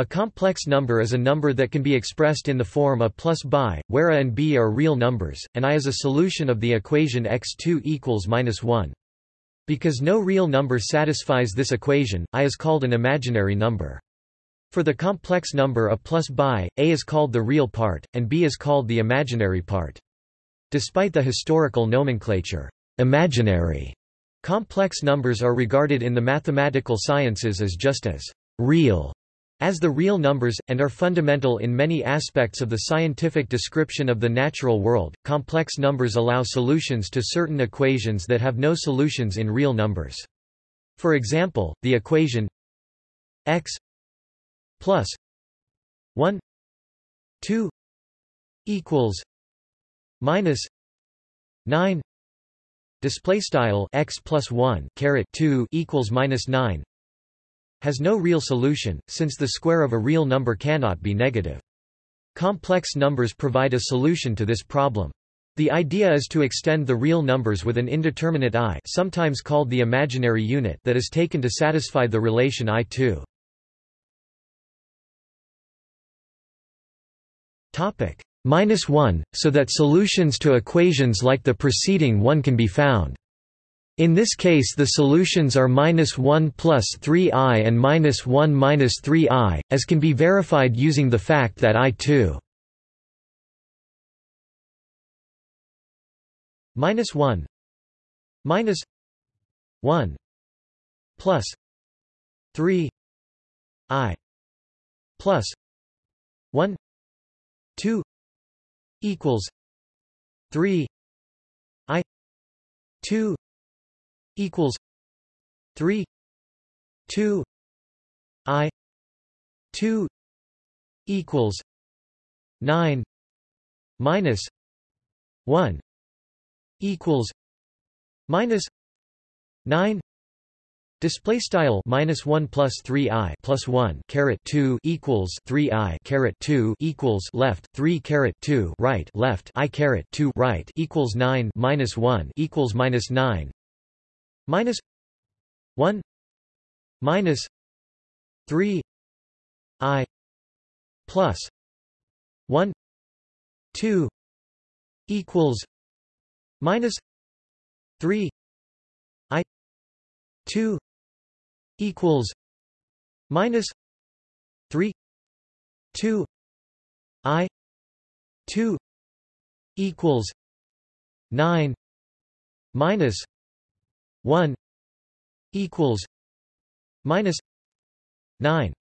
A complex number is a number that can be expressed in the form a plus bi, where a and b are real numbers, and i is a solution of the equation x2 equals minus 1. Because no real number satisfies this equation, i is called an imaginary number. For the complex number a plus bi, a is called the real part, and b is called the imaginary part. Despite the historical nomenclature, imaginary, complex numbers are regarded in the mathematical sciences as just as real as the real numbers, and are fundamental in many aspects of the scientific description of the natural world, complex numbers allow solutions to certain equations that have no solutions in real numbers. For example, the equation x plus 1 2 equals minus 9 display style x plus 1 caret 2 equals minus 9 has no real solution, since the square of a real number cannot be negative. Complex numbers provide a solution to this problem. The idea is to extend the real numbers with an indeterminate i sometimes called the imaginary unit that is taken to satisfy the relation i2. Topic minus 1, so that solutions to equations like the preceding one can be found. In this case the solutions are minus 1 plus 3i and minus 1 minus 3i, as can be verified using the fact that i2 minus 1 minus 1 plus 3 i plus 1 2 equals 3 i 2 equals 3 2 i 2 equals 9 minus 1 equals minus 9 Display style minus one plus three i plus one caret two equals three i caret two equals left three caret two right left i caret two right equals nine minus one equals minus nine minus 1 minus 3 i plus 1 2 equals minus 3 i 2 equals minus 3 2 i 2 equals 9 minus 1 equals minus 9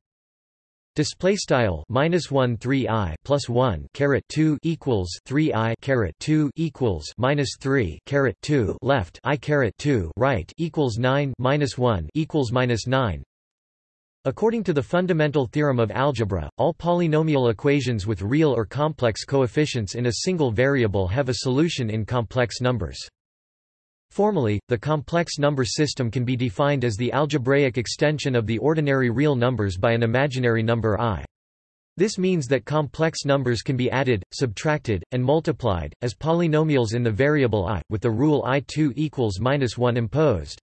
Display style minus one three i plus one caret two equals three i caret two equals minus three caret two left i caret two right equals nine minus one equals minus nine. According to the fundamental theorem of algebra, all polynomial equations with real or complex coefficients in a single variable have a solution in complex numbers. Formally, the complex number system can be defined as the algebraic extension of the ordinary real numbers by an imaginary number i. This means that complex numbers can be added, subtracted, and multiplied, as polynomials in the variable i, with the rule i2 equals minus 1 imposed.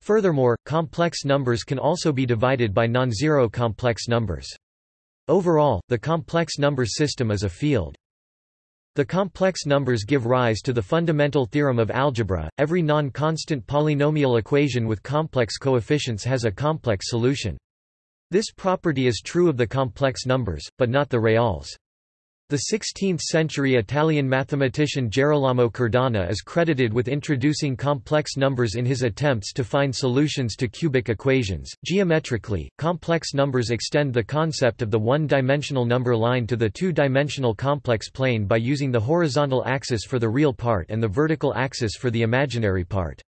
Furthermore, complex numbers can also be divided by non-zero complex numbers. Overall, the complex number system is a field. The complex numbers give rise to the fundamental theorem of algebra. Every non-constant polynomial equation with complex coefficients has a complex solution. This property is true of the complex numbers, but not the reals. The 16th-century Italian mathematician Gerolamo Cardano is credited with introducing complex numbers in his attempts to find solutions to cubic equations. Geometrically, complex numbers extend the concept of the one-dimensional number line to the two-dimensional complex plane by using the horizontal axis for the real part and the vertical axis for the imaginary part.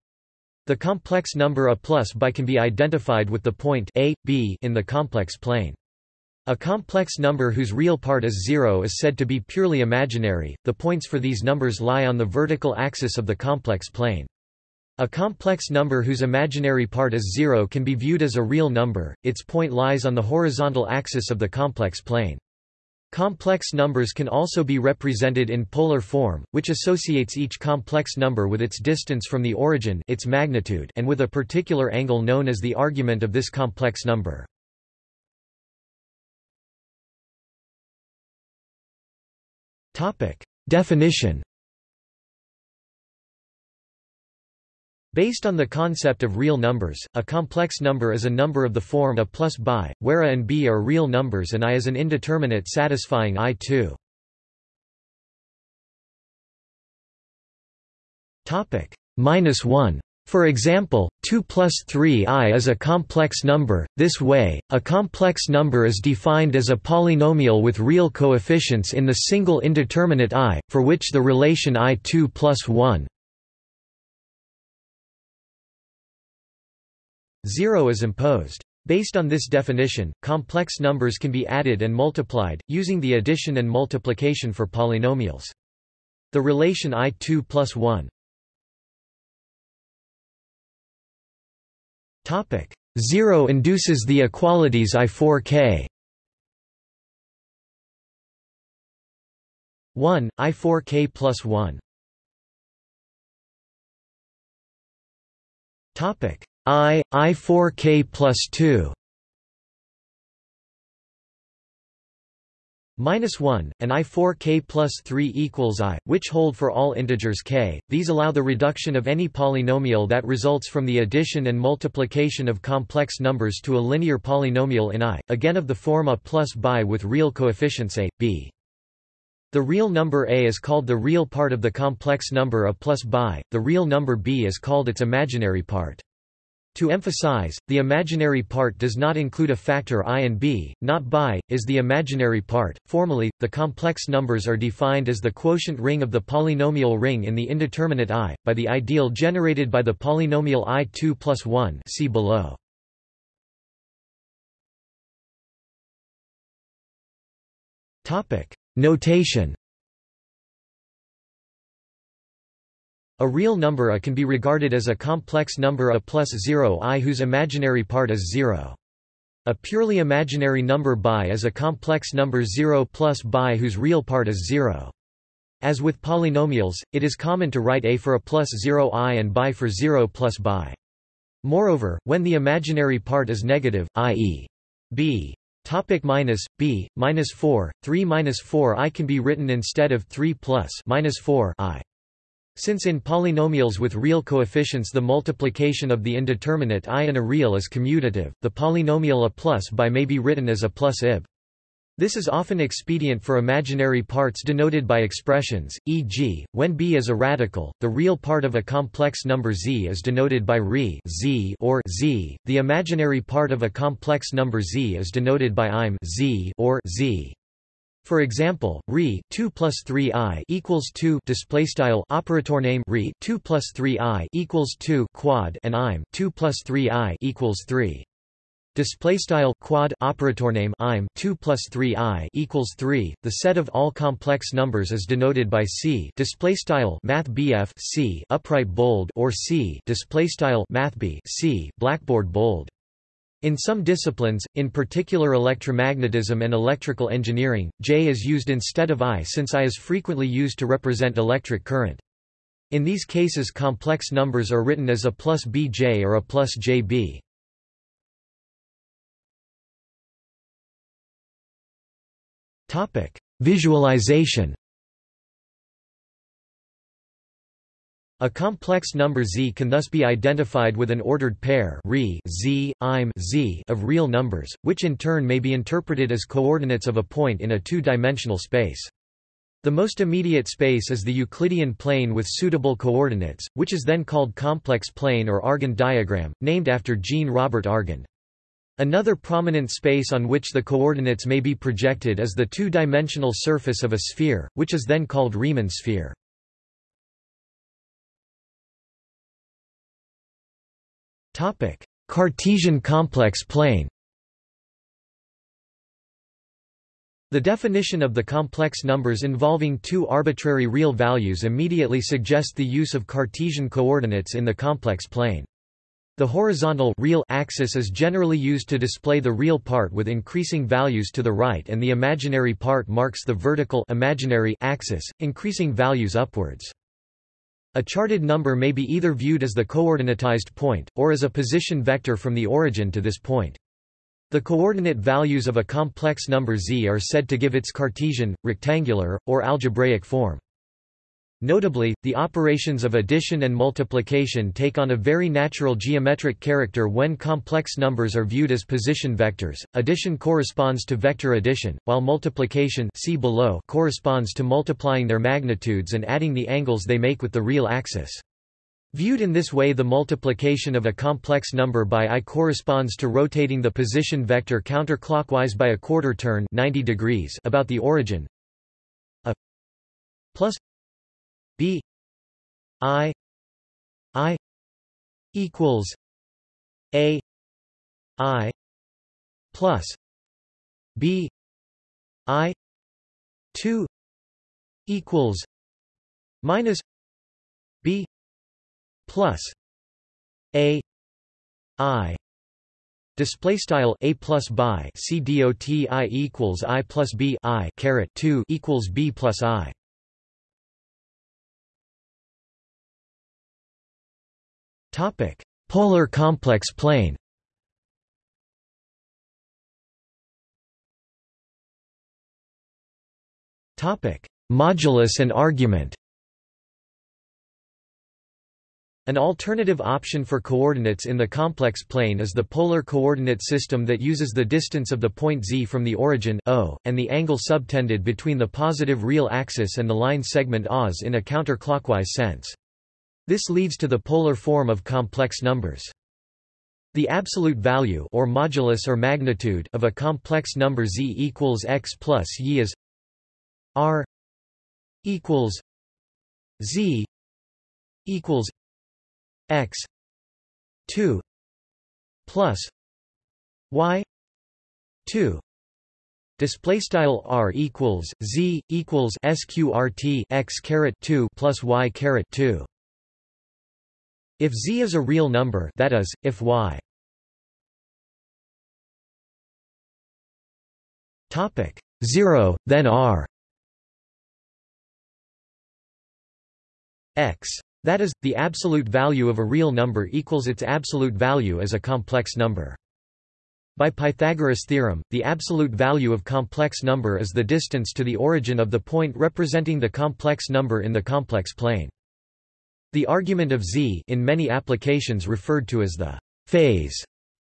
The complex number a plus by can be identified with the point a, b in the complex plane. A complex number whose real part is zero is said to be purely imaginary, the points for these numbers lie on the vertical axis of the complex plane. A complex number whose imaginary part is zero can be viewed as a real number, its point lies on the horizontal axis of the complex plane. Complex numbers can also be represented in polar form, which associates each complex number with its distance from the origin its magnitude and with a particular angle known as the argument of this complex number. Topic. Definition Based on the concept of real numbers, a complex number is a number of the form a plus bi, where a and b are real numbers and i is an indeterminate satisfying i2. Topic minus 1. For example, 2 plus 3i is a complex number. This way, a complex number is defined as a polynomial with real coefficients in the single indeterminate i, for which the relation i2 plus 1 0 is imposed. Based on this definition, complex numbers can be added and multiplied, using the addition and multiplication for polynomials. The relation i2 plus 1 0 induces the equalities I4k 1, I4k plus 1 Topic. I, I4k plus 2 minus 1, and i4k plus 3 equals i, which hold for all integers k. These allow the reduction of any polynomial that results from the addition and multiplication of complex numbers to a linear polynomial in i, again of the form a plus bi with real coefficients a, b. The real number a is called the real part of the complex number a plus bi, the real number b is called its imaginary part. To emphasize, the imaginary part does not include a factor i and b, not bi, is the imaginary part. Formally, the complex numbers are defined as the quotient ring of the polynomial ring in the indeterminate i, by the ideal generated by the polynomial i2 plus 1 see below. Notation A real number a can be regarded as a complex number a plus 0 i whose imaginary part is 0. A purely imaginary number bi is a complex number 0 plus bi whose real part is 0. As with polynomials, it is common to write a for a plus 0 i and bi for 0 plus bi. Moreover, when the imaginary part is negative, i.e. b Topic minus b minus 4 3 minus 4 i can be written instead of 3 plus minus 4 i. Since in polynomials with real coefficients the multiplication of the indeterminate i and a real is commutative, the polynomial a plus by may be written as a plus ib. This is often expedient for imaginary parts denoted by expressions, e.g., when b is a radical, the real part of a complex number z is denoted by re z or z, the imaginary part of a complex number z is denoted by im z or z. For example, re 2 plus 3 i equals 2 display style operator name re 2 plus 3 i equals 2 quad and im 2 plus 3 i equals 3. Display style quad operator name im 2 plus 3 i equals 3. The set of all complex numbers is denoted by c. Display style math c upright bold or c. Display style math b c blackboard bold. In some disciplines, in particular electromagnetism and electrical engineering, J is used instead of I since I is frequently used to represent electric current. In these cases complex numbers are written as a plus bj or a plus jb. Visualization A complex number z can thus be identified with an ordered pair re, z, im, z of real numbers, which in turn may be interpreted as coordinates of a point in a two-dimensional space. The most immediate space is the Euclidean plane with suitable coordinates, which is then called complex plane or Argand diagram, named after Jean Robert Argand. Another prominent space on which the coordinates may be projected is the two-dimensional surface of a sphere, which is then called Riemann sphere. Topic: Cartesian complex plane. The definition of the complex numbers involving two arbitrary real values immediately suggests the use of Cartesian coordinates in the complex plane. The horizontal real axis is generally used to display the real part with increasing values to the right and the imaginary part marks the vertical imaginary axis, increasing values upwards. A charted number may be either viewed as the coordinatized point, or as a position vector from the origin to this point. The coordinate values of a complex number z are said to give its Cartesian, rectangular, or algebraic form. Notably, the operations of addition and multiplication take on a very natural geometric character when complex numbers are viewed as position vectors. Addition corresponds to vector addition, while multiplication see below corresponds to multiplying their magnitudes and adding the angles they make with the real axis. Viewed in this way the multiplication of a complex number by i corresponds to rotating the position vector counterclockwise by a quarter turn 90 degrees about the origin. A plus b i i equals a i plus b i 2 equals minus b plus a i Display style a plus by c dot i equals i plus b i caret two equals b plus i. Topic: Polar complex plane. Topic: Modulus and argument. An alternative option for coordinates in the complex plane is the polar coordinate system that uses the distance of the point z from the origin o, and the angle subtended between the positive real axis and the line segment os in a counterclockwise sense. This leads to the polar form of complex numbers. The absolute value or modulus or magnitude of a complex number z equals x plus y is r equals z equals x 2 plus y 2 Display style r equals z equals sqrt x caret 2 plus y caret 2 if z is a real number that is, if y Topic 0, then r x. That is, the absolute value of a real number equals its absolute value as a complex number. By Pythagoras' theorem, the absolute value of complex number is the distance to the origin of the point representing the complex number in the complex plane. The argument of z in many applications referred to as the phase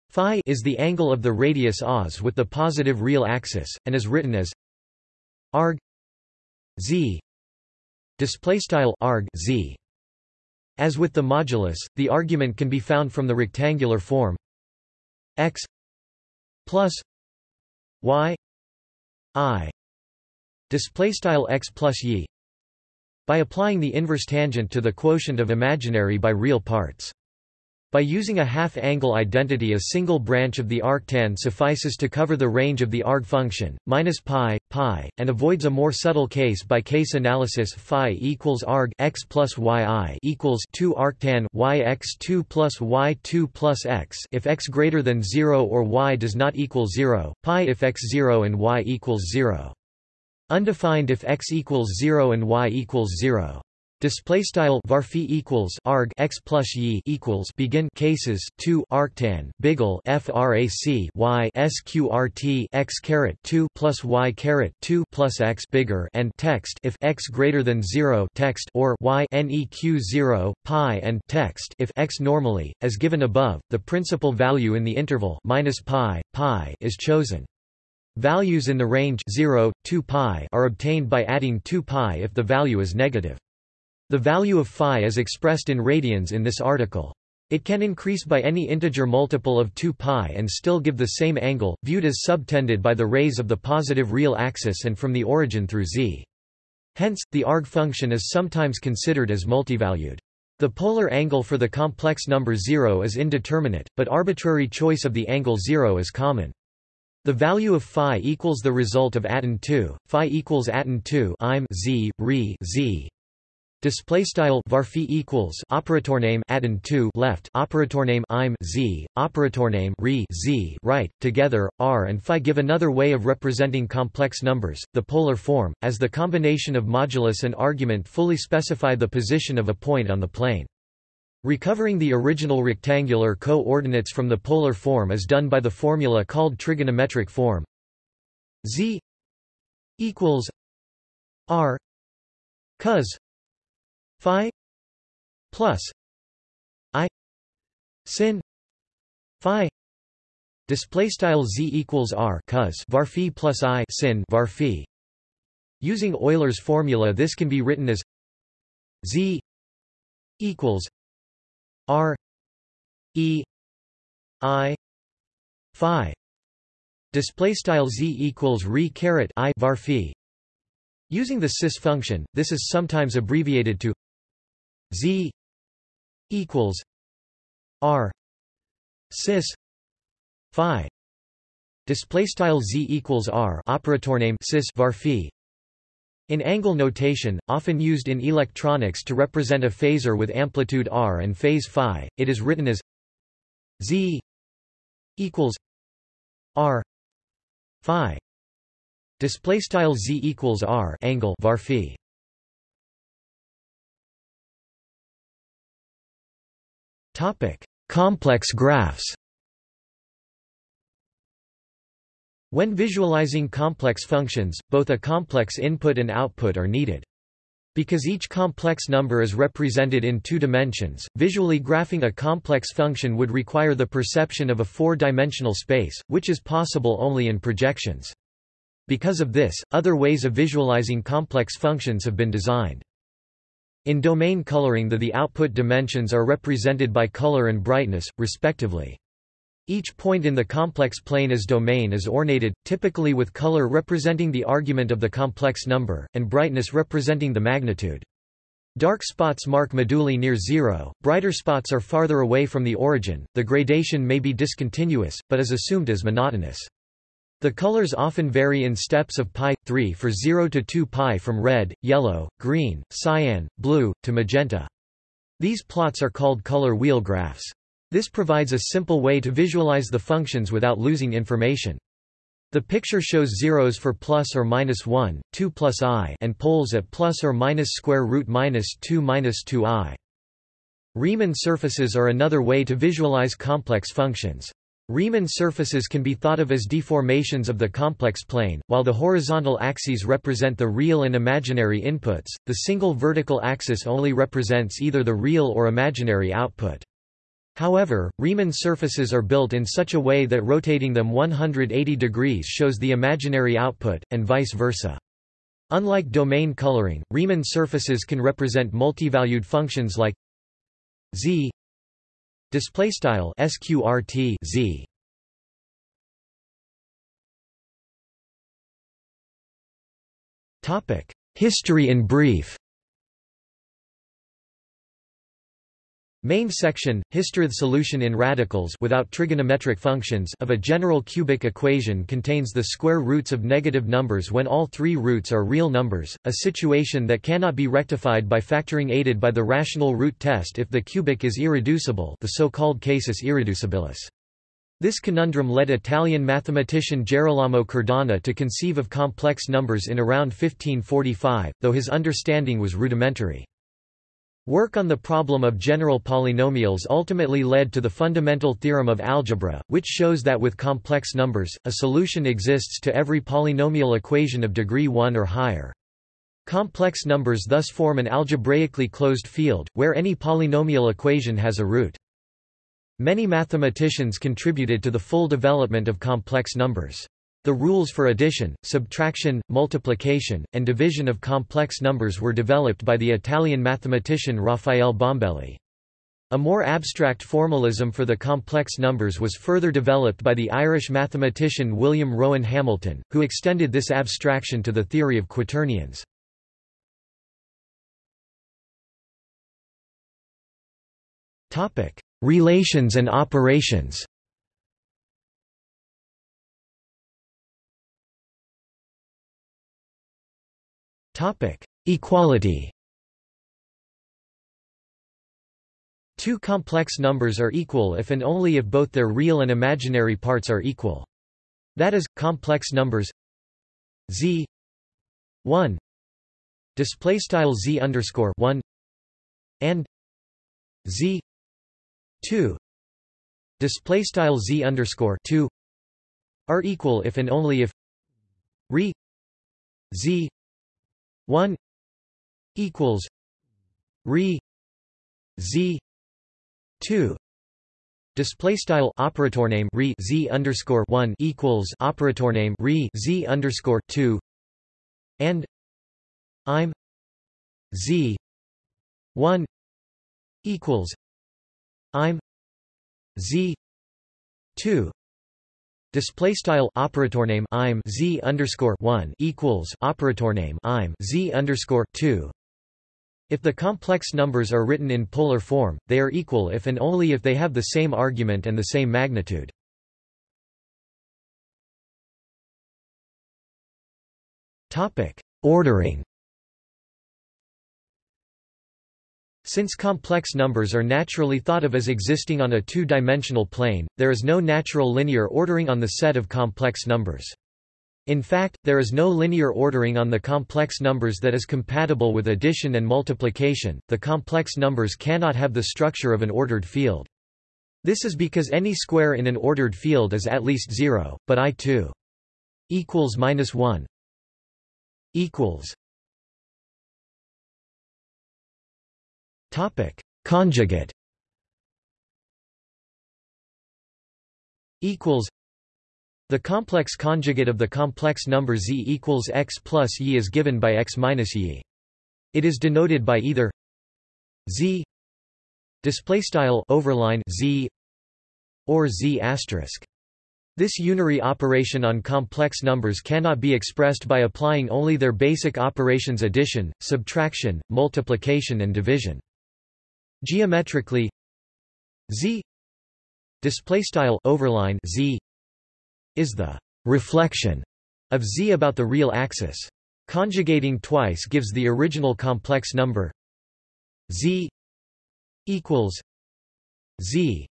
phi is the angle of the radius os with the positive real axis, and is written as arg z display style arg z. As with the modulus, the argument can be found from the rectangular form x plus y i display style x plus y by applying the inverse tangent to the quotient of imaginary by real parts. By using a half-angle identity a single branch of the arctan suffices to cover the range of the arg function, minus pi, pi, and avoids a more subtle case-by-case -case analysis phi equals arg x plus yi equals 2 arctan y x 2 plus y 2 plus x if x greater than 0 or y does not equal 0, pi if x 0 and y equals 0. Undefined if x equals 0 and y equals 0. Display style varphi equals arg x plus y equals begin cases 2 arctan biggle frac y sqrt x caret 2 plus y caret 2 plus x bigger and text if x greater than 0 text or y neq 0 pi and text if x normally as given above the principal value in the interval minus pi pi is chosen Values in the range 0, 2 pi are obtained by adding 2 pi if the value is negative. The value of phi is expressed in radians in this article. It can increase by any integer multiple of 2 pi and still give the same angle, viewed as subtended by the rays of the positive real axis and from the origin through z. Hence, the arg function is sometimes considered as multivalued. The polar angle for the complex number 0 is indeterminate, but arbitrary choice of the angle 0 is common. The value of phi equals the result of atan 2. Phi equals atan 2 im z re z. Display style varphi equals operator name atan 2 left operator name im z operator name re z right together r and phi give another way of representing complex numbers the polar form as the combination of modulus and argument fully specify the position of a point on the plane Recovering the original rectangular co-ordinates from the polar form is done by the formula called trigonometric form. Z equals r cos phi plus i sin phi. Display style z equals r cos var phi plus i sin var phi. Using Euler's formula this can be written as z equals r e i phi. Display style z equals re caret i var phi. Using the cis function this is sometimes abbreviated to z equals r cis phi. Display style z equals r operator name cis var phi in angle notation, often used in electronics to represent a phasor with amplitude r and phase phi, it is written as z equals r phi. Display style z equals r angle var phi. Topic: Complex graphs. When visualizing complex functions, both a complex input and output are needed. Because each complex number is represented in two dimensions, visually graphing a complex function would require the perception of a four-dimensional space, which is possible only in projections. Because of this, other ways of visualizing complex functions have been designed. In domain coloring the, the output dimensions are represented by color and brightness, respectively. Each point in the complex plane as domain is ornated, typically with color representing the argument of the complex number, and brightness representing the magnitude. Dark spots mark moduli near zero, brighter spots are farther away from the origin, the gradation may be discontinuous, but is assumed as monotonous. The colors often vary in steps of pi, 3 for 0 to 2 pi from red, yellow, green, cyan, blue, to magenta. These plots are called color wheel graphs. This provides a simple way to visualize the functions without losing information. The picture shows zeros for plus or minus 1, 2 plus i and poles at plus or minus square root minus 2 minus 2i. Riemann surfaces are another way to visualize complex functions. Riemann surfaces can be thought of as deformations of the complex plane, while the horizontal axes represent the real and imaginary inputs, the single vertical axis only represents either the real or imaginary output. However, Riemann surfaces are built in such a way that rotating them 180 degrees shows the imaginary output, and vice versa. Unlike domain coloring, Riemann surfaces can represent multivalued functions like z sqrt z topic history in brief Main section, Hisstroth solution in radicals without trigonometric functions of a general cubic equation contains the square roots of negative numbers when all three roots are real numbers, a situation that cannot be rectified by factoring aided by the rational root test if the cubic is irreducible the so-called casus irreducibilis. This conundrum led Italian mathematician Gerolamo Cardano to conceive of complex numbers in around 1545, though his understanding was rudimentary. Work on the problem of general polynomials ultimately led to the fundamental theorem of algebra, which shows that with complex numbers, a solution exists to every polynomial equation of degree 1 or higher. Complex numbers thus form an algebraically closed field, where any polynomial equation has a root. Many mathematicians contributed to the full development of complex numbers. The rules for addition, subtraction, multiplication, and division of complex numbers were developed by the Italian mathematician Raffaele Bombelli. A more abstract formalism for the complex numbers was further developed by the Irish mathematician William Rowan Hamilton, who extended this abstraction to the theory of quaternions. Relations and operations Topic: Equality. Two complex numbers are equal if and only if both their real and imaginary parts are equal. That is, complex numbers z 1 display style z underscore 1 and z 2 display style z underscore 2 are equal if and only if re z 1 equals re z 2 Display style operator name re z underscore one equals operator name re z underscore two. And I'm z one equals I'm z two Display style operator name I'm z underscore one equals operator name I'm z underscore two if the complex numbers are written in polar form, they are equal if and only if they have the same argument and the same magnitude. Topic: Ordering Since complex numbers are naturally thought of as existing on a two-dimensional plane, there is no natural linear ordering on the set of complex numbers. In fact, there is no linear ordering on the complex numbers that is compatible with addition and multiplication. The complex numbers cannot have the structure of an ordered field. This is because any square in an ordered field is at least 0, but i2 equals minus 1 equals topic conjugate equals the complex conjugate of the complex number z equals x plus y is given by x minus y. It is denoted by either z display style overline z or z asterisk. This unary operation on complex numbers cannot be expressed by applying only their basic operations addition, subtraction, multiplication and division. Geometrically z display style overline z is the reflection of z about the real axis. Conjugating twice gives the original complex number z equals z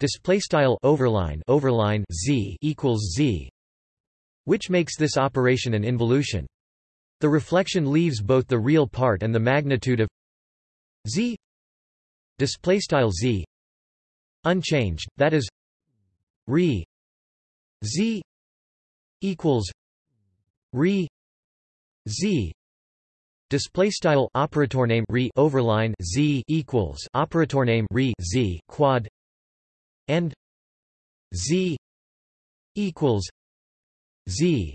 display style overline overline z equals z which makes this operation an involution the reflection leaves both the real part and the magnitude of z display style z. Unchanged that is re Z equals re Z. Display style operator name re overline Z equals operator name re Z quad and Z equals Z.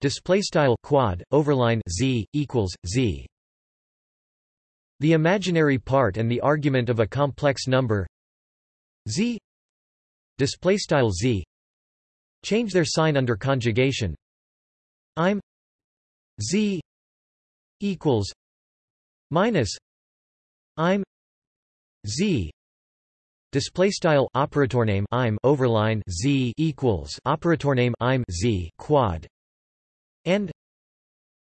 Display style quad overline Z equals Z the imaginary part and the argument of a complex number Z display style Z Change their sign under conjugation. I'm z equals minus I'm z display style operator name I'm overline z equals operator name I'm z quad and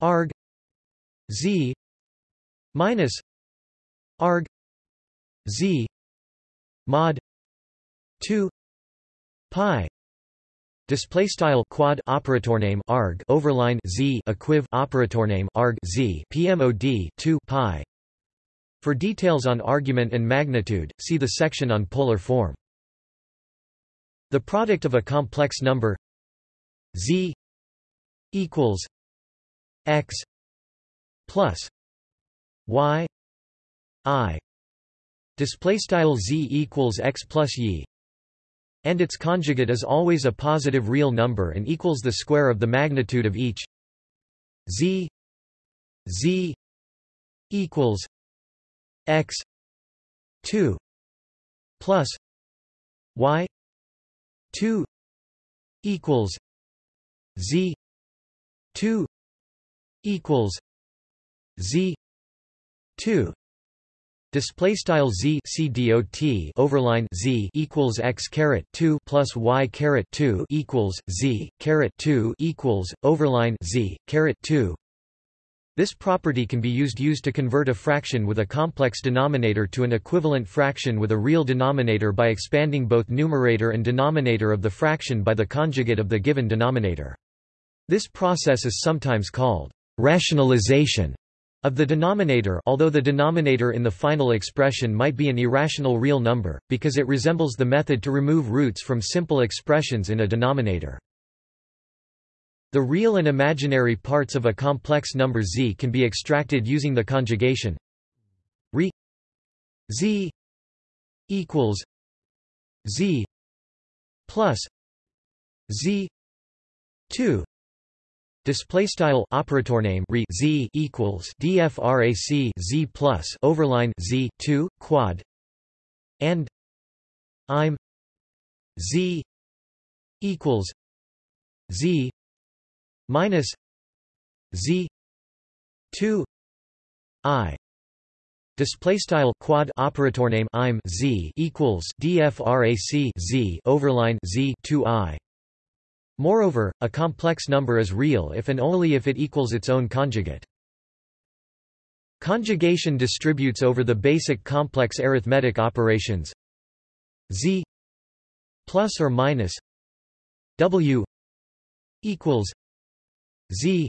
arg z minus arg z mod 2 pi Display style quad operator name arg overline z equiv operator name arg z pmod 2 pi. For details on argument and magnitude, see the section on polar form. The product of a complex number z equals x plus y i. Display style z equals x plus y. And its conjugate is always a positive real number and equals the square of the magnitude of each. Z. Z. Equals x 2 plus y 2 equals z 2 equals z 2 Display style z c dot overline z equals x caret two plus y caret two equals z caret two equals overline z caret two. This property can be used used to convert a fraction with a complex denominator to an equivalent fraction with a real denominator by expanding both numerator and denominator of the fraction by the conjugate of the given denominator. This process is sometimes called rationalization of the denominator although the denominator in the final expression might be an irrational real number, because it resembles the method to remove roots from simple expressions in a denominator. The real and imaginary parts of a complex number z can be extracted using the conjugation re z equals z plus z 2 Display style operator name re z equals dfrac z plus overline z two quad and I'm z equals z minus z two i. Display style quad operator name I'm z equals dfrac z overline z two i Moreover, a complex number is real if and only if it equals its own conjugate. Conjugation distributes over the basic complex arithmetic operations z plus or minus w equals z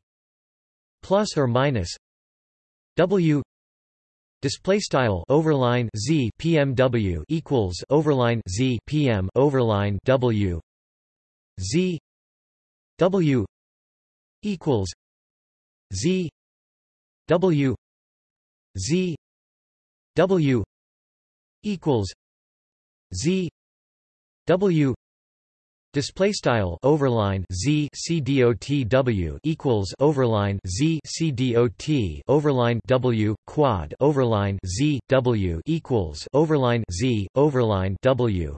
plus or minus w display style overline z pmw equals overline z pm overline w z W equals Z W Z W equals Z W Display style overline z c dot w equals overline z c dot overline w quad overline z w equals overline z overline w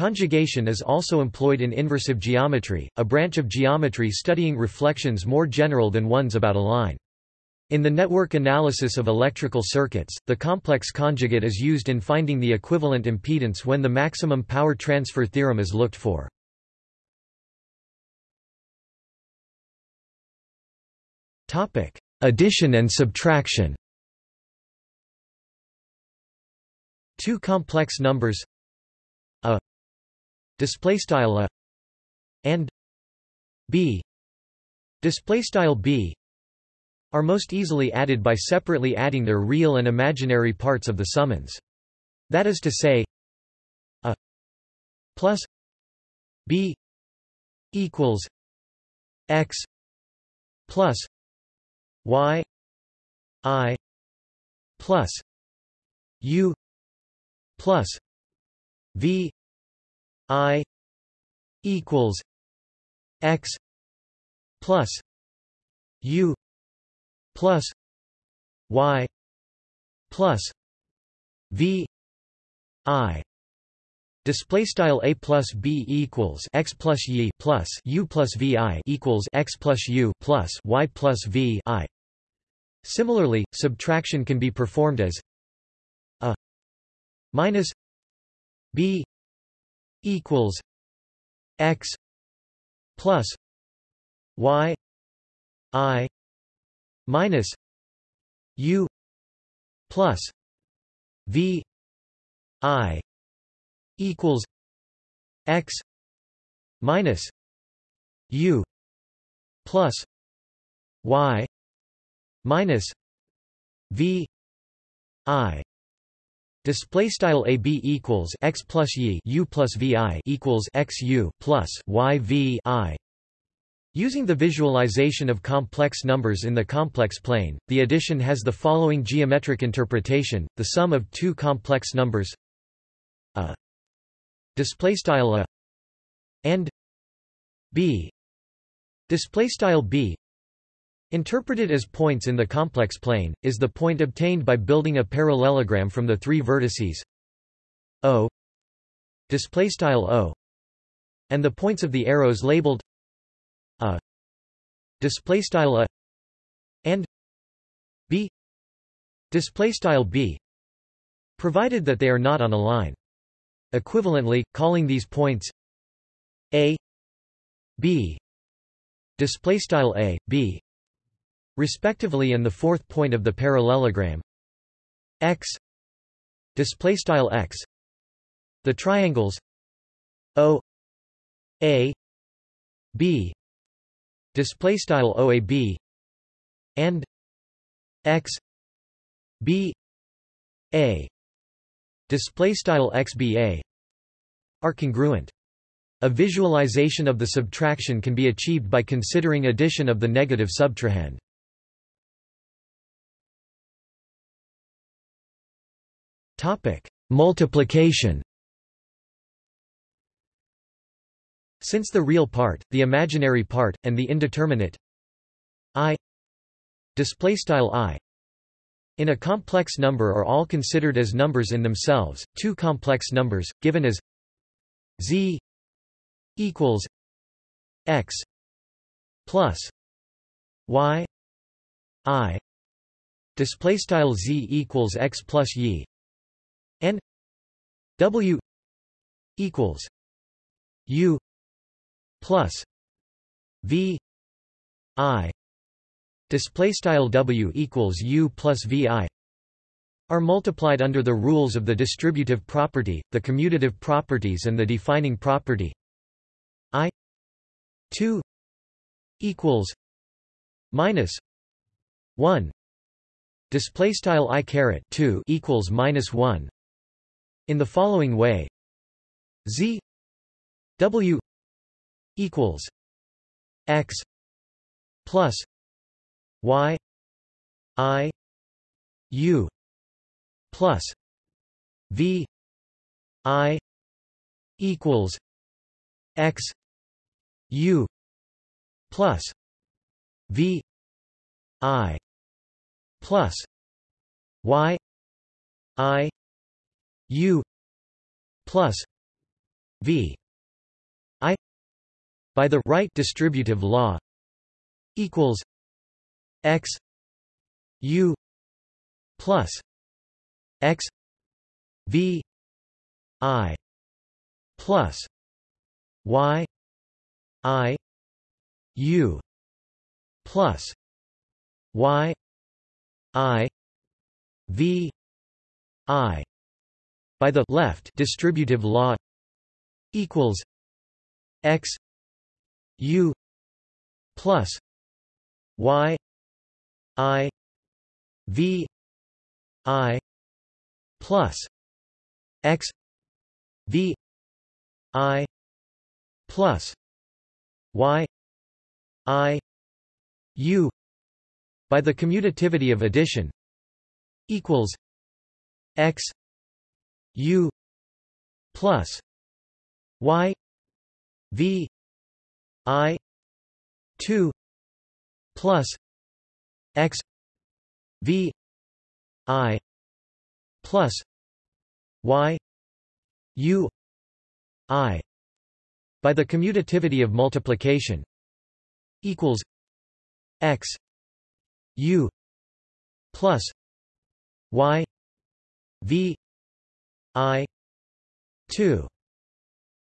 Conjugation is also employed in inversive geometry, a branch of geometry studying reflections more general than ones about a line. In the network analysis of electrical circuits, the complex conjugate is used in finding the equivalent impedance when the maximum power transfer theorem is looked for. Addition and subtraction Two complex numbers display style a and b display style b are most easily added by separately adding their real and imaginary parts of the summands. That is to say, a plus b equals x plus y i plus u plus v I equals X plus U plus Y plus V I Display style a plus b equals x plus y plus u plus vi equals x plus u plus y plus v i. Similarly, subtraction can be performed as a minus b equals x plus y i minus u plus v i equals x minus u plus y minus v i Display style a b equals x plus y u plus vi equals x u plus y v i. Using the visualization of complex numbers in the complex plane, the addition has the following geometric interpretation: the sum of two complex numbers. A. Display style a. And b. Display style b Interpreted as points in the complex plane, is the point obtained by building a parallelogram from the three vertices O O and the points of the arrows labeled A A and B B provided that they are not on a line. Equivalently, calling these points A B display style A B respectively and the fourth point of the parallelogram x display style x the triangles o a b display style oab and x b a display style x b a are congruent. A visualization of the subtraction can be achieved by considering addition of the negative subtrahend. Topic: Multiplication. Since the real part, the imaginary part, and the indeterminate i display style i in a complex number are all considered as numbers in themselves, two complex numbers, given as z equals x plus y i display style z equals x plus y and w equals u plus v i display style w equals u plus vi are multiplied under the rules of the distributive property, the commutative properties and the defining property. I 2 equals minus 1 display style i caret 2 equals minus 1 in the following way. Z w equals x plus y i u plus v i equals x u plus v i plus y i u plus v i by the right distributive law equals x u plus x v i plus y i u plus y i v i by the left distributive law equals x u plus y i v i plus x v i plus y i u by the commutativity of addition equals x u plus y v i 2 plus x v i plus y u i by the commutativity of multiplication equals x u plus y v i 2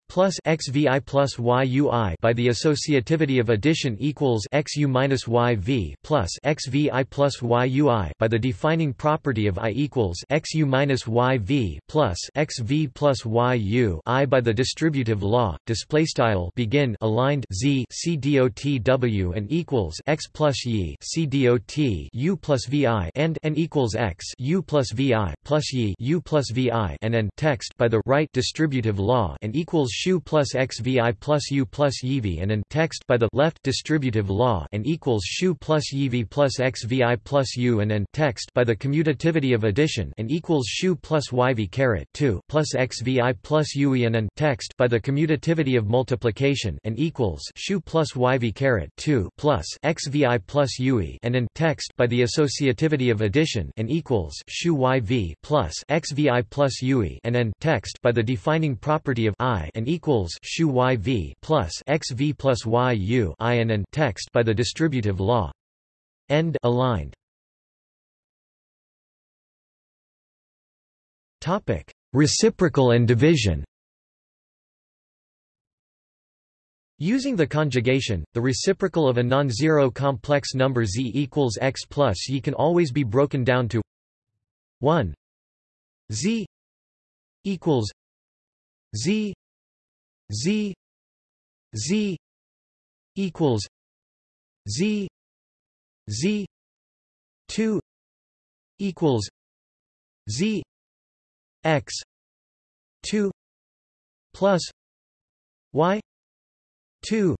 plus XVI plus YUI by the associativity of addition equals XU minus YV plus XVI plus YUI by the defining property of I equals XU minus YV plus XV plus YU I by the distributive law display style begin aligned Z C dot W and equals X plus Y C dot U plus VI and N equals X U plus VI plus Y U plus VI and N text by the right distributive law and equals shu plus xvi plus u plus yiv and an text by the left distributive law and equals shu plus yiv plus xvi plus u and an text by the commutativity of addition and equals shu plus yv caret 2 plus xvi plus ue and an text by the commutativity of multiplication and equals shu plus yv caret 2 plus xvi plus ue and an text by the associativity of addition and equals shu yv plus xvi plus ue and an text by the defining property of i and equals shu yv plus xv plus yu i and text by the distributive law. End aligned. Topic: Reciprocal and division. Using the conjugation, the reciprocal of a non-zero complex number z equals x plus y can always be broken down to 1 z equals z z z equals z z 2 equals z x 2 plus y 2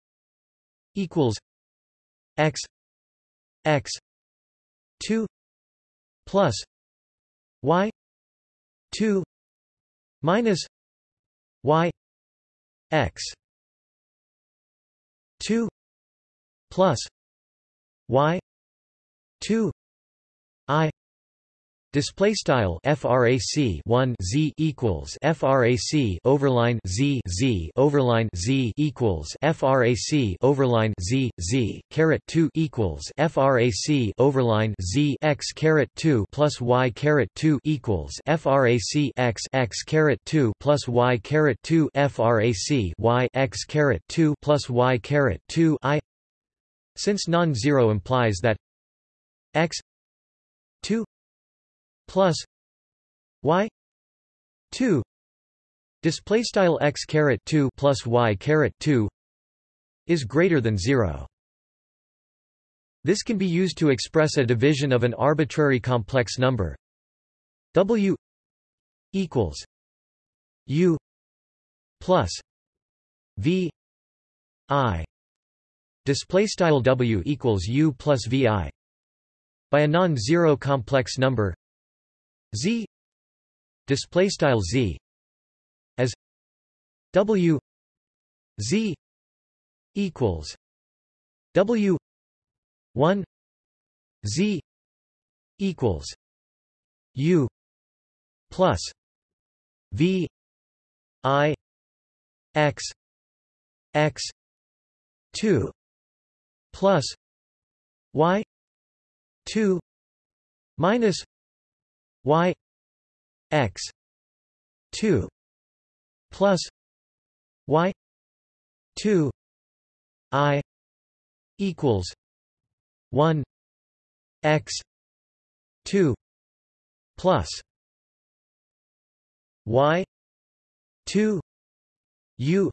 equals x x 2 plus y 2 minus y x. 2 plus y 2 i Display style frac 1 z equals frac overline z z overline z equals frac overline z z caret 2 equals frac overline z x caret 2 plus y caret 2 equals frac x x caret 2 plus y caret 2 frac y x caret 2 plus y caret 2 i. Since non-zero implies that x 2 plus y 2 display style x caret 2 plus y caret 2 is greater than 0 this can be used to express a division of an arbitrary complex number. W equals u plus v i display style w equals u plus vi by a non-zero complex number z display style z as w z equals w 1 z equals u plus v i x x 2 plus y 2 minus y x 2 plus y 2 i equals 1 x 2 plus y 2 u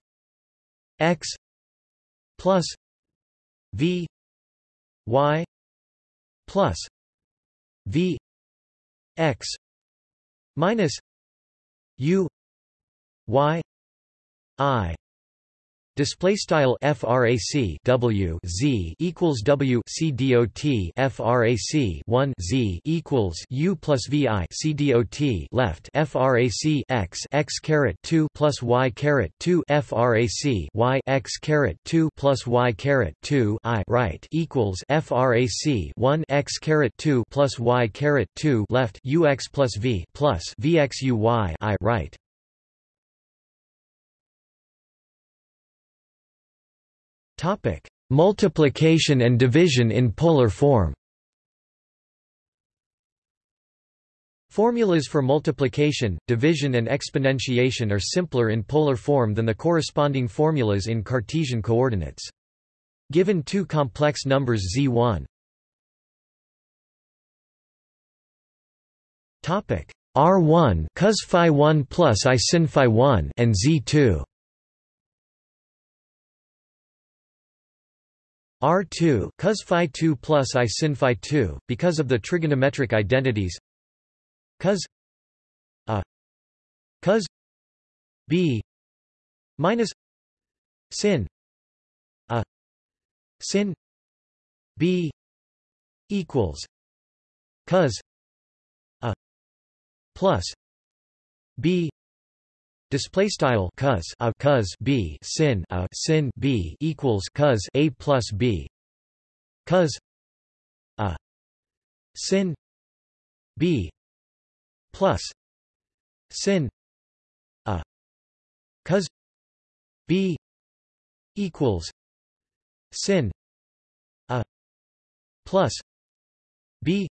x plus v y plus v x minus u y i Display style frac W Z equals W C dot frac 1 Z equals U plus VI C dot left frac X X caret 2 plus Y caret 2 frac Y X caret 2 plus Y caret 2 I right equals frac 1 X caret 2 plus Y caret 2 left U X plus V plus VX U Y I right Topic: Multiplication and division in polar form. Formulas for multiplication, division and exponentiation are simpler in polar form than the corresponding formulas in Cartesian coordinates. Given two complex numbers z1 topic r1 cos phi 1 plus i sin phi 1 and z2 R2 cos phi 2 plus I sin phi 2 because of the trigonometric identities. Cos a cos b minus sin a sin b equals cos a plus b Display style cos a cos b sin a sin b equals cos a plus b. Cos a sin b plus sin a. Cos b equals sin a plus b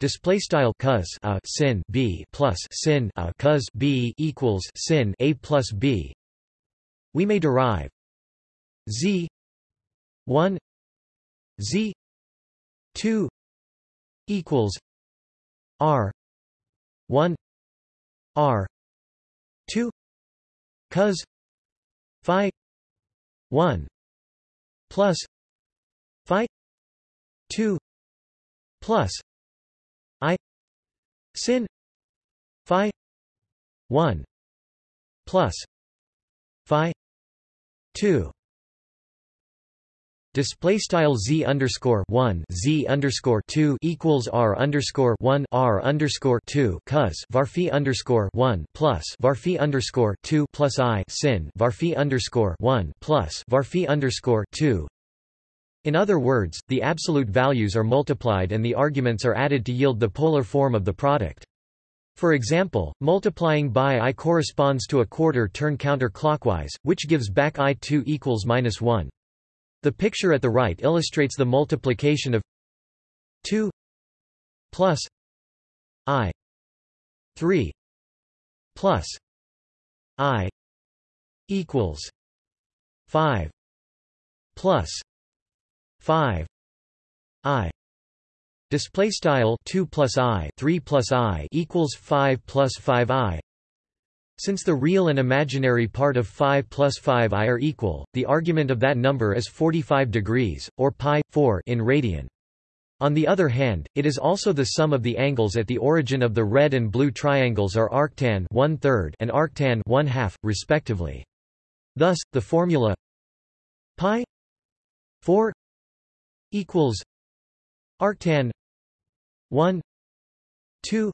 Display style cos a sin b plus sin a cos b equals sin a plus b. We may derive z one z two equals r one r two cos phi one plus phi two plus I sin phi 1 plus phi 2 Display style z underscore one z underscore two equals r underscore one r underscore two cos varphi underscore one plus varphi underscore two plus i sin varphi underscore one plus varphi underscore two. In other words, the absolute values are multiplied and the arguments are added to yield the polar form of the product. For example, multiplying by i corresponds to a quarter turn counterclockwise, which gives back i2 equals minus 1. The picture at the right illustrates the multiplication of 2 plus i 3 plus i equals 5 plus 5 i display style 2 plus i 3 plus i equals 5 plus 5 i since the real and imaginary part of 5 plus 5i are equal, the argument of that number is 45 degrees, or pi, 4 in radian. On the other hand, it is also the sum of the angles at the origin of the red and blue triangles are arctan and arctan respectively. Thus, the formula pi 4 equals arctan 1 2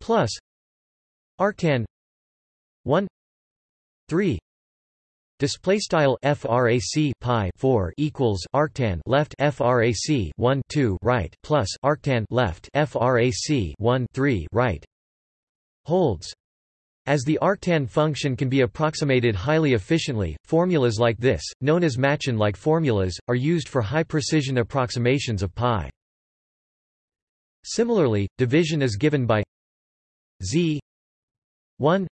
plus arctan 1 3 display style frac pi 4 equals arctan left frac 1 2 right plus arctan left frac 1 3 right holds as the arctan function can be approximated highly efficiently, formulas like this, known as Machin-like formulas, are used for high-precision approximations of pi. Similarly, division is given by z 1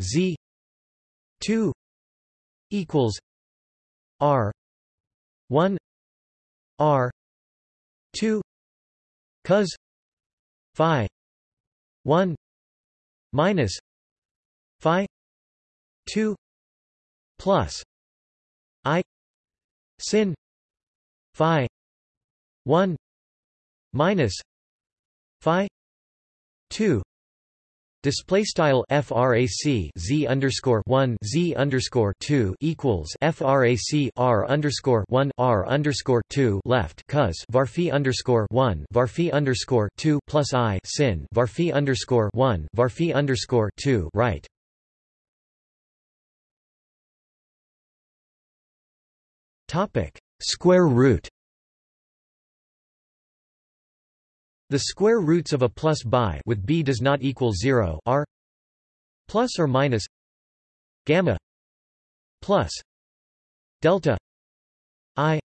Z two equals R one R two cos Phi one minus Phi two plus I sin Phi one minus Phi two Display style frac z underscore one z underscore two equals frac r underscore one r underscore two left cos varphi underscore one varphi underscore two plus i sin varphi underscore one varphi underscore two right. Topic. Square root. The square roots of a plus by with b does not equal 0 are plus or minus gamma plus delta i.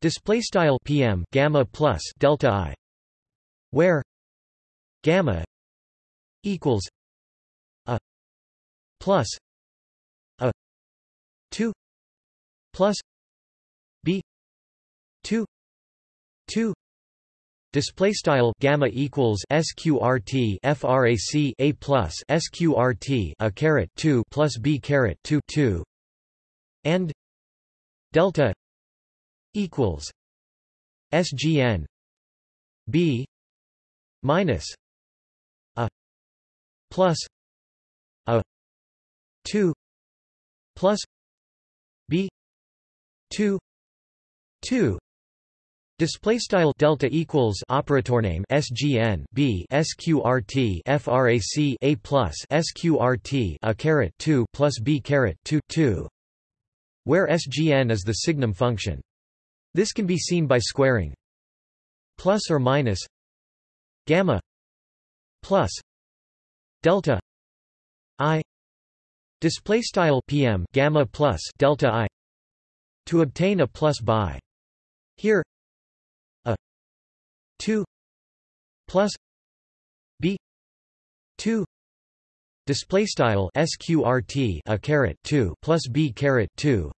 Display style pm gamma plus delta i where gamma equals a plus a 2 plus 2 2 Display style gamma equals sqrt frac a plus sqrt a caret 2 plus b caret 2 2 and delta equals sgn b minus a plus a 2 plus b 2 2 Display style delta equals operator name SGN B SQRT FRAC A plus SQRT a caret 2 plus B caret 2 2 where SGN is the signum function. This can be seen by squaring plus or minus gamma plus delta I display style PM gamma plus delta I to obtain a plus by here 2 plus b 2 display style sqrt a caret 2 plus b caret 2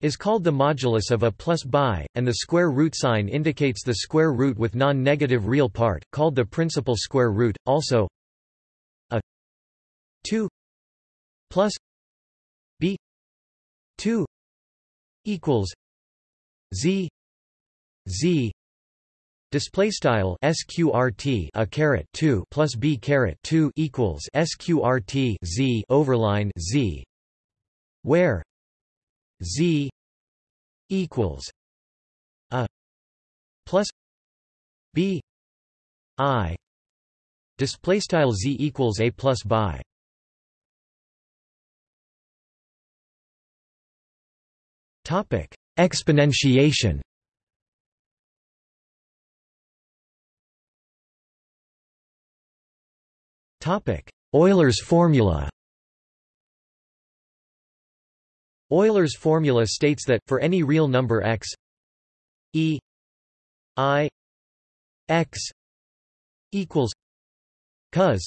is called the modulus of a plus by, and the square root sign indicates the square root with non-negative real part, called the principal square root. Also, a 2 plus b 2 equals z z Display style sqrt a caret 2 plus b caret 2 equals sqrt z overline z, where? Z equals a plus b i. Display style z equals a plus by. Topic. Exponentiation euler's formula Euler's formula states that, for any real number x e i x equals cos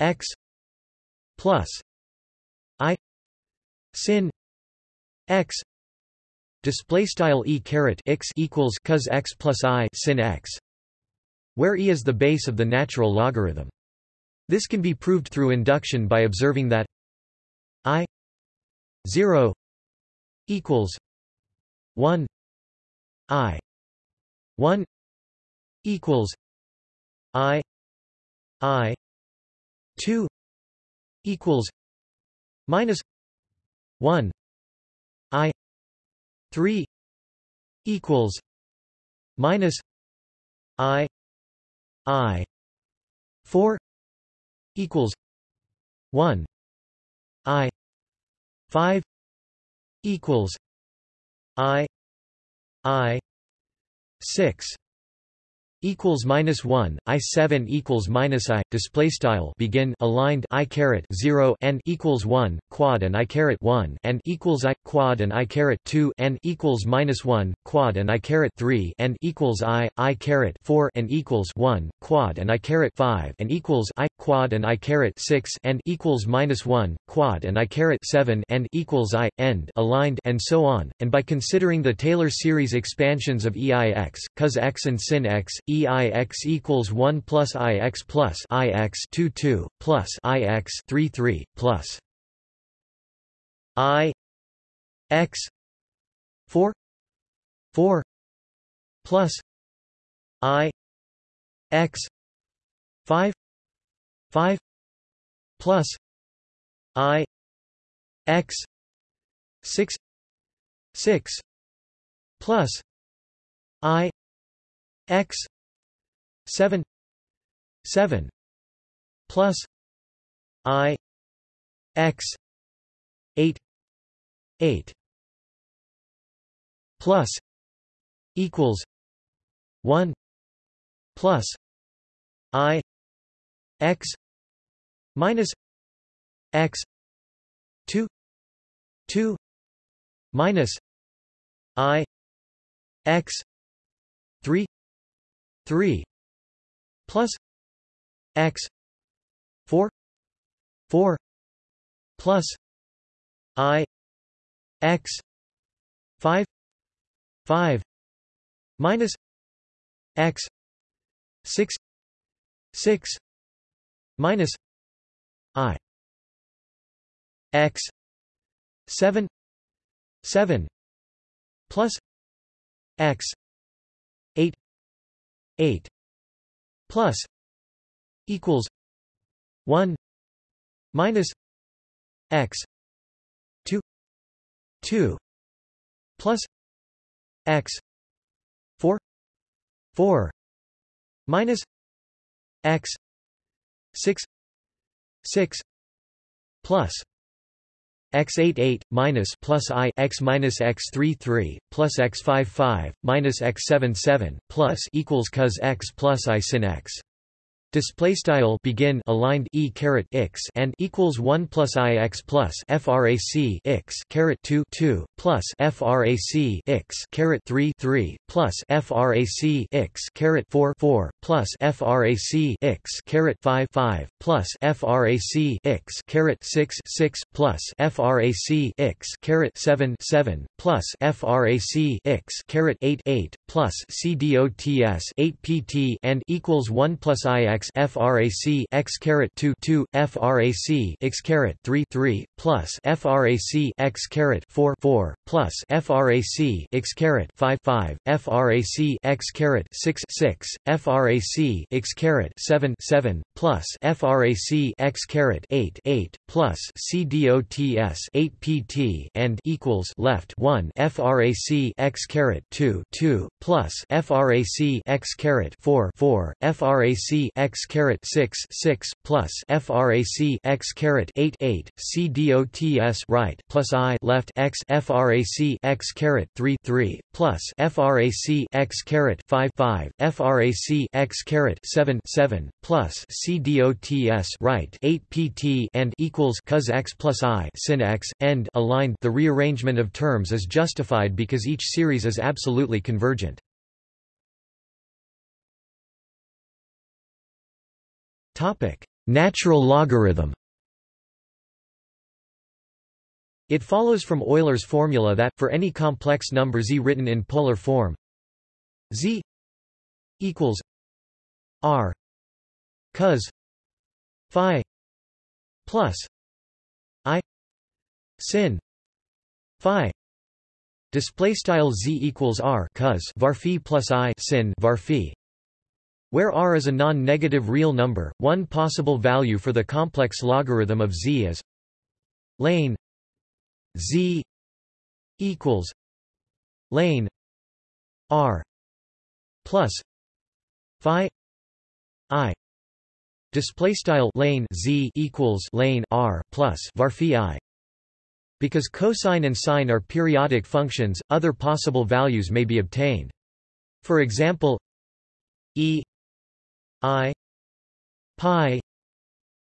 x plus i sin x display style e caret x equals cos x plus i sin x where e is the base of the natural logarithm this can be proved through induction by observing that i 0 equals 1 i 1 equals i i 2 equals minus 1 i 3 equals minus i i 4 equals 1 i 5 equals i i 6 equals minus one I seven equals minus I display style begin aligned I caret zero and equals one quad and I caret one and equals I quad and I caret two and equals minus one quad and I caret three and equals I I caret four and equals one quad and I caret five and equals I quad and I caret six and equals minus one quad and I caret seven and equals I end aligned and so on. And by considering the Taylor series expansions of EIX cos x and sin x EIX equals 1 plus IX plus IX 2 2 plus IX 3 3 plus I X 4 4 plus I X 5 5 plus I X 6 6 plus I X seven seven plus I X eight eight plus equals one plus I X minus X two two minus I X three three plus x 4 4 plus i x 5 5 minus x 6 6 minus i x 7 7 plus x 8 8 plus equals 1 minus x 2 2 plus x 4 4 minus x 6 6 plus x 8 8 minus plus i x minus x 3 3 plus x 5 5 minus x 7 7 plus equals cos x plus i sin x display style begin aligned e caret x and equals 1 plus i x plus frac x caret 2 2 plus frac x caret 3 3 plus frac x caret 4 4 plus frac x caret 5 5 plus frac x caret 6 6 plus frac x caret 7 7 plus frac x caret 8 8 plus cdots 8 pt and equals 1 plus i x frac x caret 2 2 frac x caret 3 3 plus frac x caret 4 4 plus frac x caret 5 5 frac x caret 6 6 frac x caret 7 7 plus frac x caret 8 8 plus c dots 8 pt and equals left 1 frac x caret 2 2 plus frac x caret 4 4 frac x caret 6 6 plus frac x caret 8 8 c dots right plus i left x frac x caret 3 3 plus frac x caret 5 5 frac x caret 7 7 plus c dots right 8 pt and equals cos x plus i sin x end aligned. The rearrangement of terms is justified because each series is absolutely convergent Topic: Natural logarithm. It follows from Euler's formula that for any complex number z written in polar form z equals r cos phi plus i sin phi. Display style z equals r cos var phi plus i sin var phi where r is a non-negative real number, one possible value for the complex logarithm of z is lane z equals lane r plus phi i. Display style lane z equals lane r plus var phi i. Because cosine and sine are periodic functions other possible values may be obtained. For example e I pi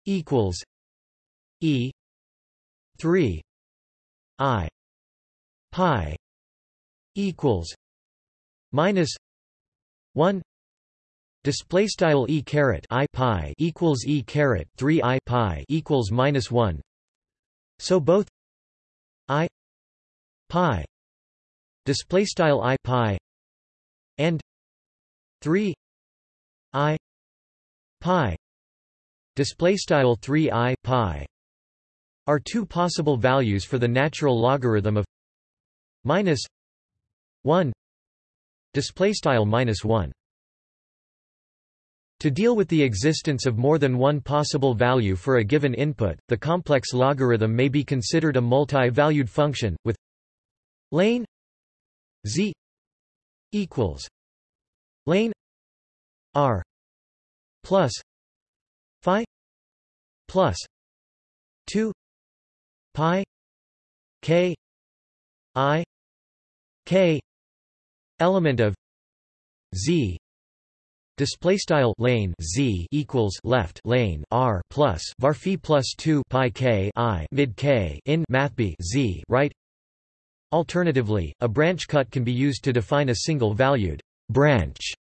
equals E three I pi equals minus one Display style e caret i pi equals e caret three i pi equals minus one. So both i pi display style i pi and three i pi display style 3i pi are two possible values for the natural logarithm of minus 1 display style minus 1 to deal with the existence of more than one possible value for a given input, the complex logarithm may be considered a multi-valued function, with lane z equals lane r plus phi plus 2 pi k i k element of z Display style lane z equals left lane r plus var phi plus two pi k i mid k in mathb z right. Alternatively, a branch cut can be used to define a single valued branch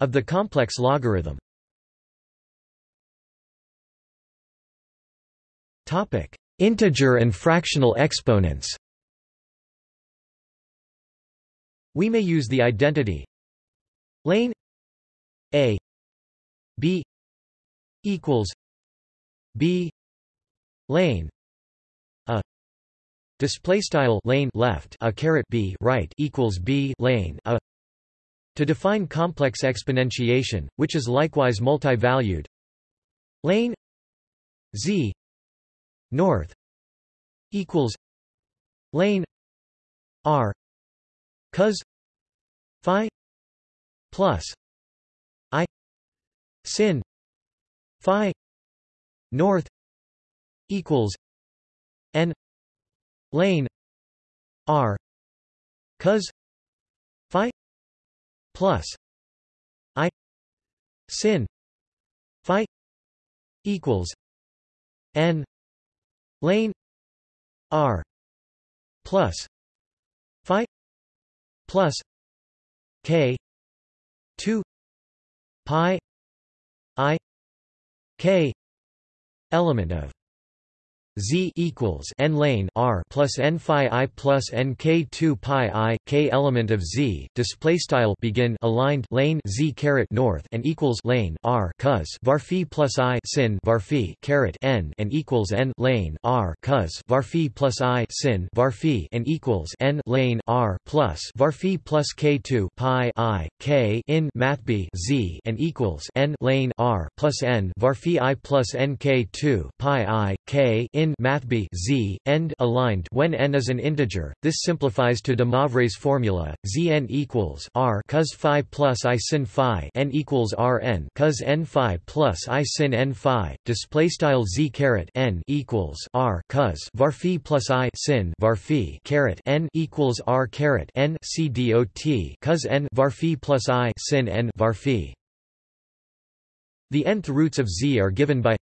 of the complex logarithm. Integer and fractional exponents. We may use the identity lane a b equals b lane a display style lane left a caret b right equals b lane a to define complex exponentiation which is likewise multi-valued lane z north equals lane r cos phi plus i sin phi north equals n lane r cos phi plus i sin phi equals n lane r plus phi plus k 2 pi i k element of z equals n lane r plus n phi i plus n k 2 pi i k element of z display style begin aligned lane z caret north and equals lane r cos var phi plus i sin var phi caret n and equals n lane r cos var phi plus i sin var phi and equals n lane r plus var phi plus k 2 pi i k in math b z and equals n lane r plus n var phi i plus n k 2 pi i k in math b z end aligned when n is an integer. This simplifies to de Moivre's formula: zn equals r cos phi plus i sin phi n equals r n cos n phi plus i sin n phi. Display style z caret n equals r cos var phi plus i sin var phi caret n equals r caret n c dot cos n var phi plus i sin n var phi. The nth roots of z are given by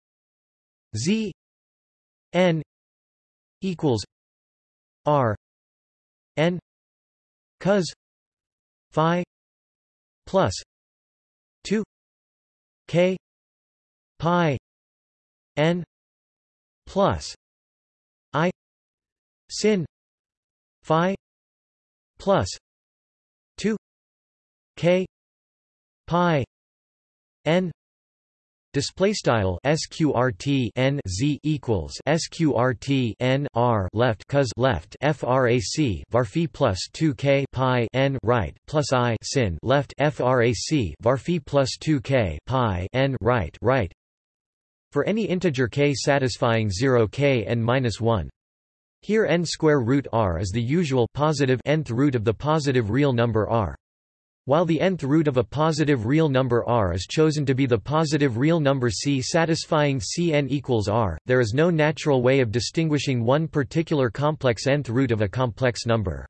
z n equals r n cos phi plus 2 k pi n plus i sin phi plus 2 k pi n Display style sqrt n z equals sqrt n r left cos left frac var phi plus 2 k pi n right plus i sin left frac var phi plus 2 k pi n right right for any integer k satisfying 0 k n minus 1. Here n square root r is the usual positive nth root of the positive real number r. While the nth root of a positive real number r is chosen to be the positive real number c satisfying Cn equals r, there is no natural way of distinguishing one particular complex nth root of a complex number.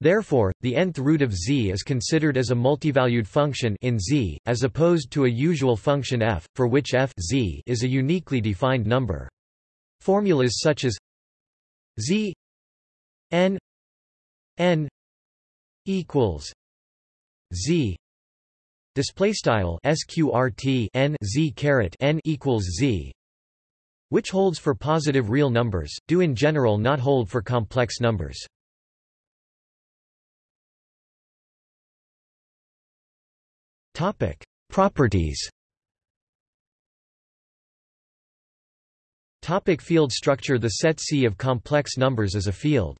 Therefore, the nth root of z is considered as a multivalued function in z, as opposed to a usual function f, for which f z is a uniquely defined number. Formulas such as z n n equals z. Display style sqrt n z caret n equals z which holds for positive real numbers do in general not hold for complex numbers. Topic properties. Topic field structure. The set C of complex numbers is a field.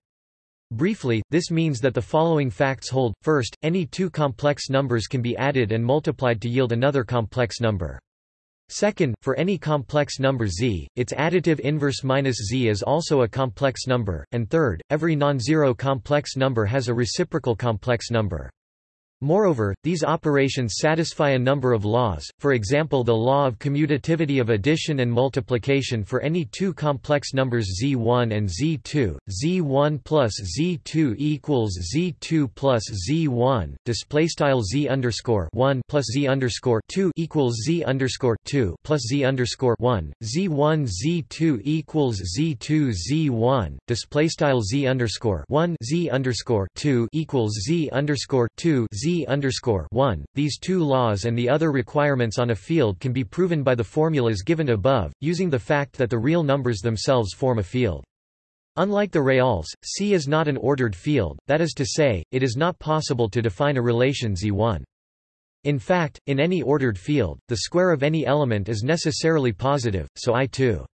Briefly, this means that the following facts hold. First, any two complex numbers can be added and multiplied to yield another complex number. Second, for any complex number z, its additive inverse minus z is also a complex number. And third, every non-zero complex number has a reciprocal complex number. Moreover, these operations satisfy a number of laws, for example the law of commutativity of addition and multiplication for any two complex numbers z1 and z2, z1 plus z2 equals z2 plus z1, displaystyle z underscore 1 plus z underscore 2 equals z underscore 2 plus z underscore 1, z1 z2 equals z2 z1, displaystyle z underscore 1 z underscore 2 equals z underscore 2 z underscore 1. These two laws and the other requirements on a field can be proven by the formulas given above, using the fact that the real numbers themselves form a field. Unlike the reals, C is not an ordered field, that is to say, it is not possible to define a relation Z1. In fact, in any ordered field, the square of any element is necessarily positive, so I2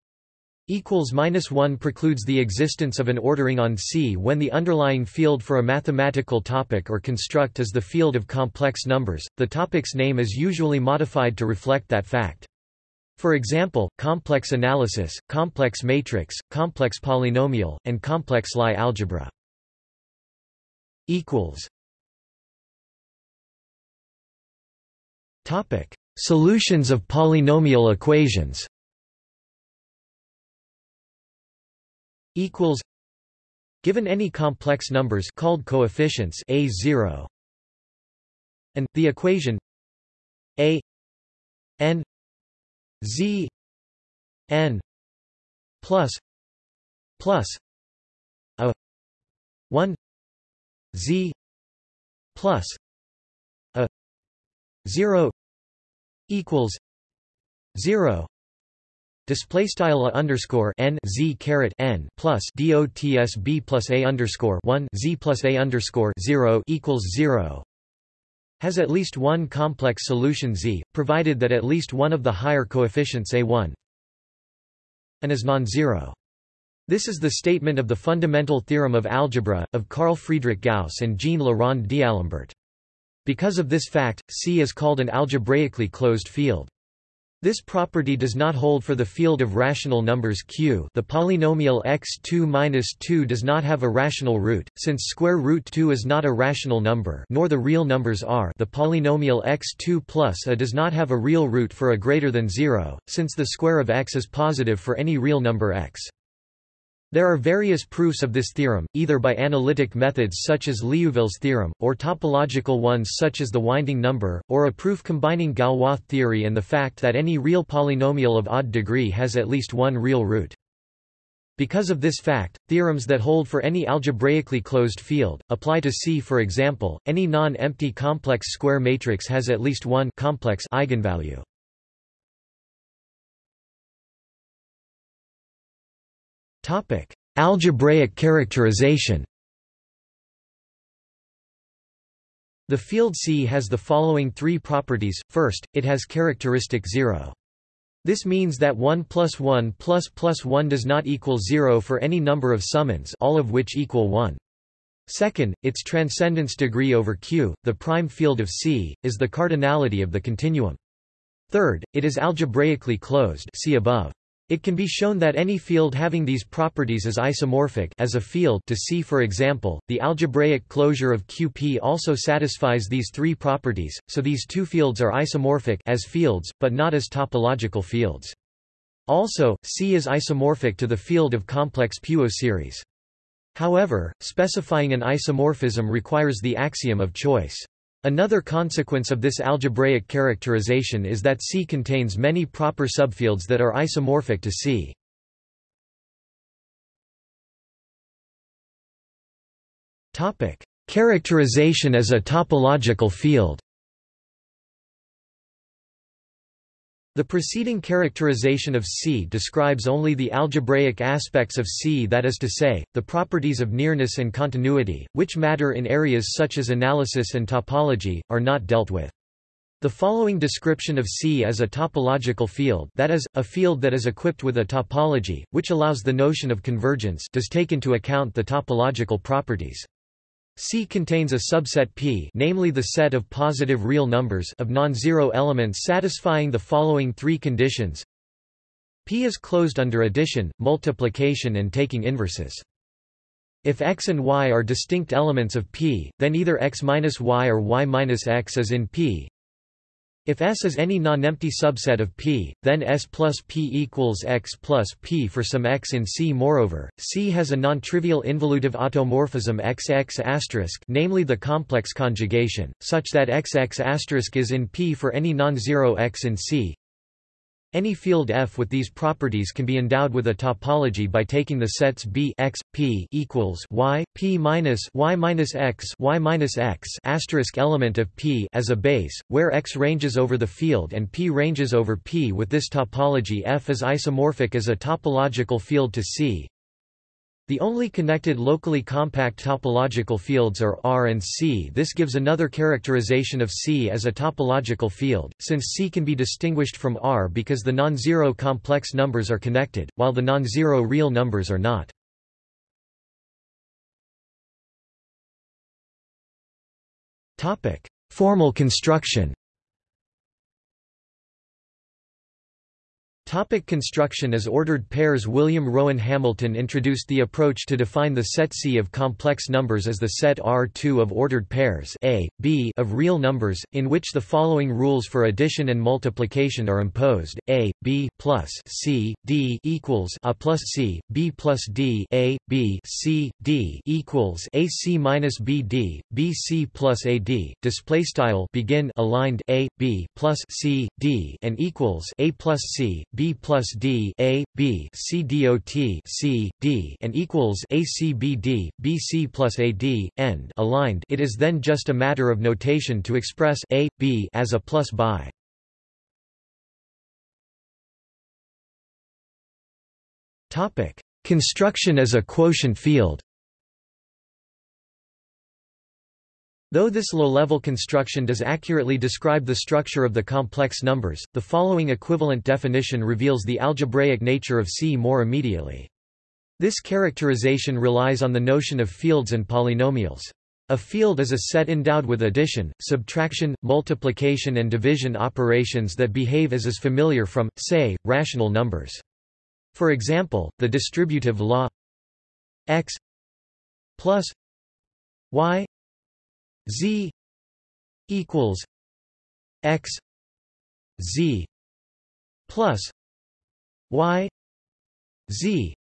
equals minus 1 precludes the existence of an ordering on C when the underlying field for a mathematical topic or construct is the field of complex numbers. The topic's name is usually modified to reflect that fact. For example, complex analysis, complex matrix, complex polynomial, and complex Lie algebra. equals Topic: Solutions of polynomial equations. Equals given any complex numbers called coefficients a0 and the equation a n z n plus plus a 1 z plus a 0 equals 0 display style underscore n z caret n plus dots b plus a underscore 1 z plus a underscore 0 equals 0 has at least one complex solution z, provided that at least one of the higher coefficients a1 and is non-zero. This is the statement of the fundamental theorem of algebra, of Carl Friedrich Gauss and Jean Le Rond d'Alembert. Because of this fact, C is called an algebraically closed field. This property does not hold for the field of rational numbers Q the polynomial x2-2 does not have a rational root, since square root 2 is not a rational number nor the real numbers are the polynomial x2 plus a does not have a real root for a greater than 0, since the square of x is positive for any real number x. There are various proofs of this theorem, either by analytic methods such as Liouville's theorem, or topological ones such as the winding number, or a proof combining Galois theory and the fact that any real polynomial of odd degree has at least one real root. Because of this fact, theorems that hold for any algebraically closed field, apply to C for example, any non-empty complex square matrix has at least one complex eigenvalue. Topic: Algebraic characterization. The field C has the following three properties. First, it has characteristic 0. This means that 1 plus 1 plus plus 1 does not equal 0 for any number of summands all of which equal 1. Second, its transcendence degree over Q, the prime field of C, is the cardinality of the continuum. Third, it is algebraically closed see above. It can be shown that any field having these properties is isomorphic as a field to C for example, the algebraic closure of QP also satisfies these three properties, so these two fields are isomorphic as fields, but not as topological fields. Also, C is isomorphic to the field of complex Puiseux series. However, specifying an isomorphism requires the axiom of choice. Another consequence of this algebraic characterization is that C contains many proper subfields that are isomorphic to C. Topic: Characterization as a topological field The preceding characterization of C describes only the algebraic aspects of C that is to say, the properties of nearness and continuity, which matter in areas such as analysis and topology, are not dealt with. The following description of C as a topological field that is, a field that is equipped with a topology, which allows the notion of convergence does take into account the topological properties. C contains a subset P namely the set of positive real numbers of non-zero elements satisfying the following three conditions P is closed under addition, multiplication and taking inverses. If x and y are distinct elements of P, then either x minus y or y minus x is in P, if S is any non-empty subset of P, then S plus P equals X plus P for some X in C. Moreover, C has a non-trivial involutive automorphism XX*, namely the complex conjugation, such that XX** is in P for any non-zero X in C. Any field F with these properties can be endowed with a topology by taking the sets B x p equals y p minus y minus x y minus x asterisk element of P as a base, where X ranges over the field and P ranges over P. With this topology, F is isomorphic as a topological field to C, the only connected locally compact topological fields are R and C. This gives another characterization of C as a topological field, since C can be distinguished from R because the non-zero complex numbers are connected, while the non-zero real numbers are not. Formal construction Topic construction As ordered pairs William Rowan Hamilton introduced the approach to define the set C of complex numbers as the set R2 of ordered pairs A, B of real numbers, in which the following rules for addition and multiplication are imposed, A, B plus C, D equals A plus C, B plus D A, B C, D equals A C minus B D, B C plus A D, display style begin aligned A, B plus C, D and equals A plus C, B plus D A B C dot C D and equals A C B D B C plus A D end aligned. It is then just a matter of notation to express A B as a plus by. Topic: Construction as a quotient field. Though this low-level construction does accurately describe the structure of the complex numbers, the following equivalent definition reveals the algebraic nature of C more immediately. This characterization relies on the notion of fields and polynomials. A field is a set endowed with addition, subtraction, multiplication and division operations that behave as is familiar from, say, rational numbers. For example, the distributive law x plus y z equals x z plus y z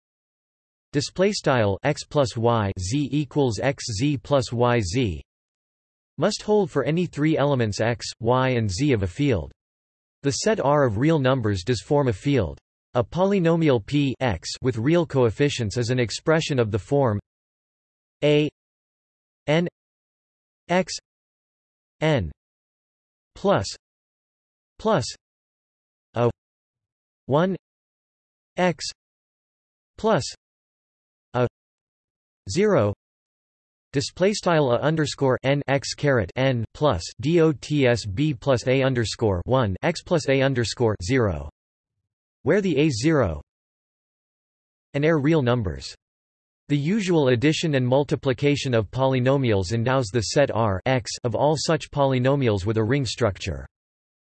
display style x plus y z equals x z plus y z must hold for any three elements x, y and z of a field. The set R of real numbers does form a field. A polynomial p x with real coefficients is an expression of the form a n x n plus plus a 1 x plus a 0 display style a underscore n x caret n plus dots b plus a underscore 1 x plus a underscore 0 where the a 0 and are real numbers the usual addition and multiplication of polynomials endows the set R x of all such polynomials with a ring structure.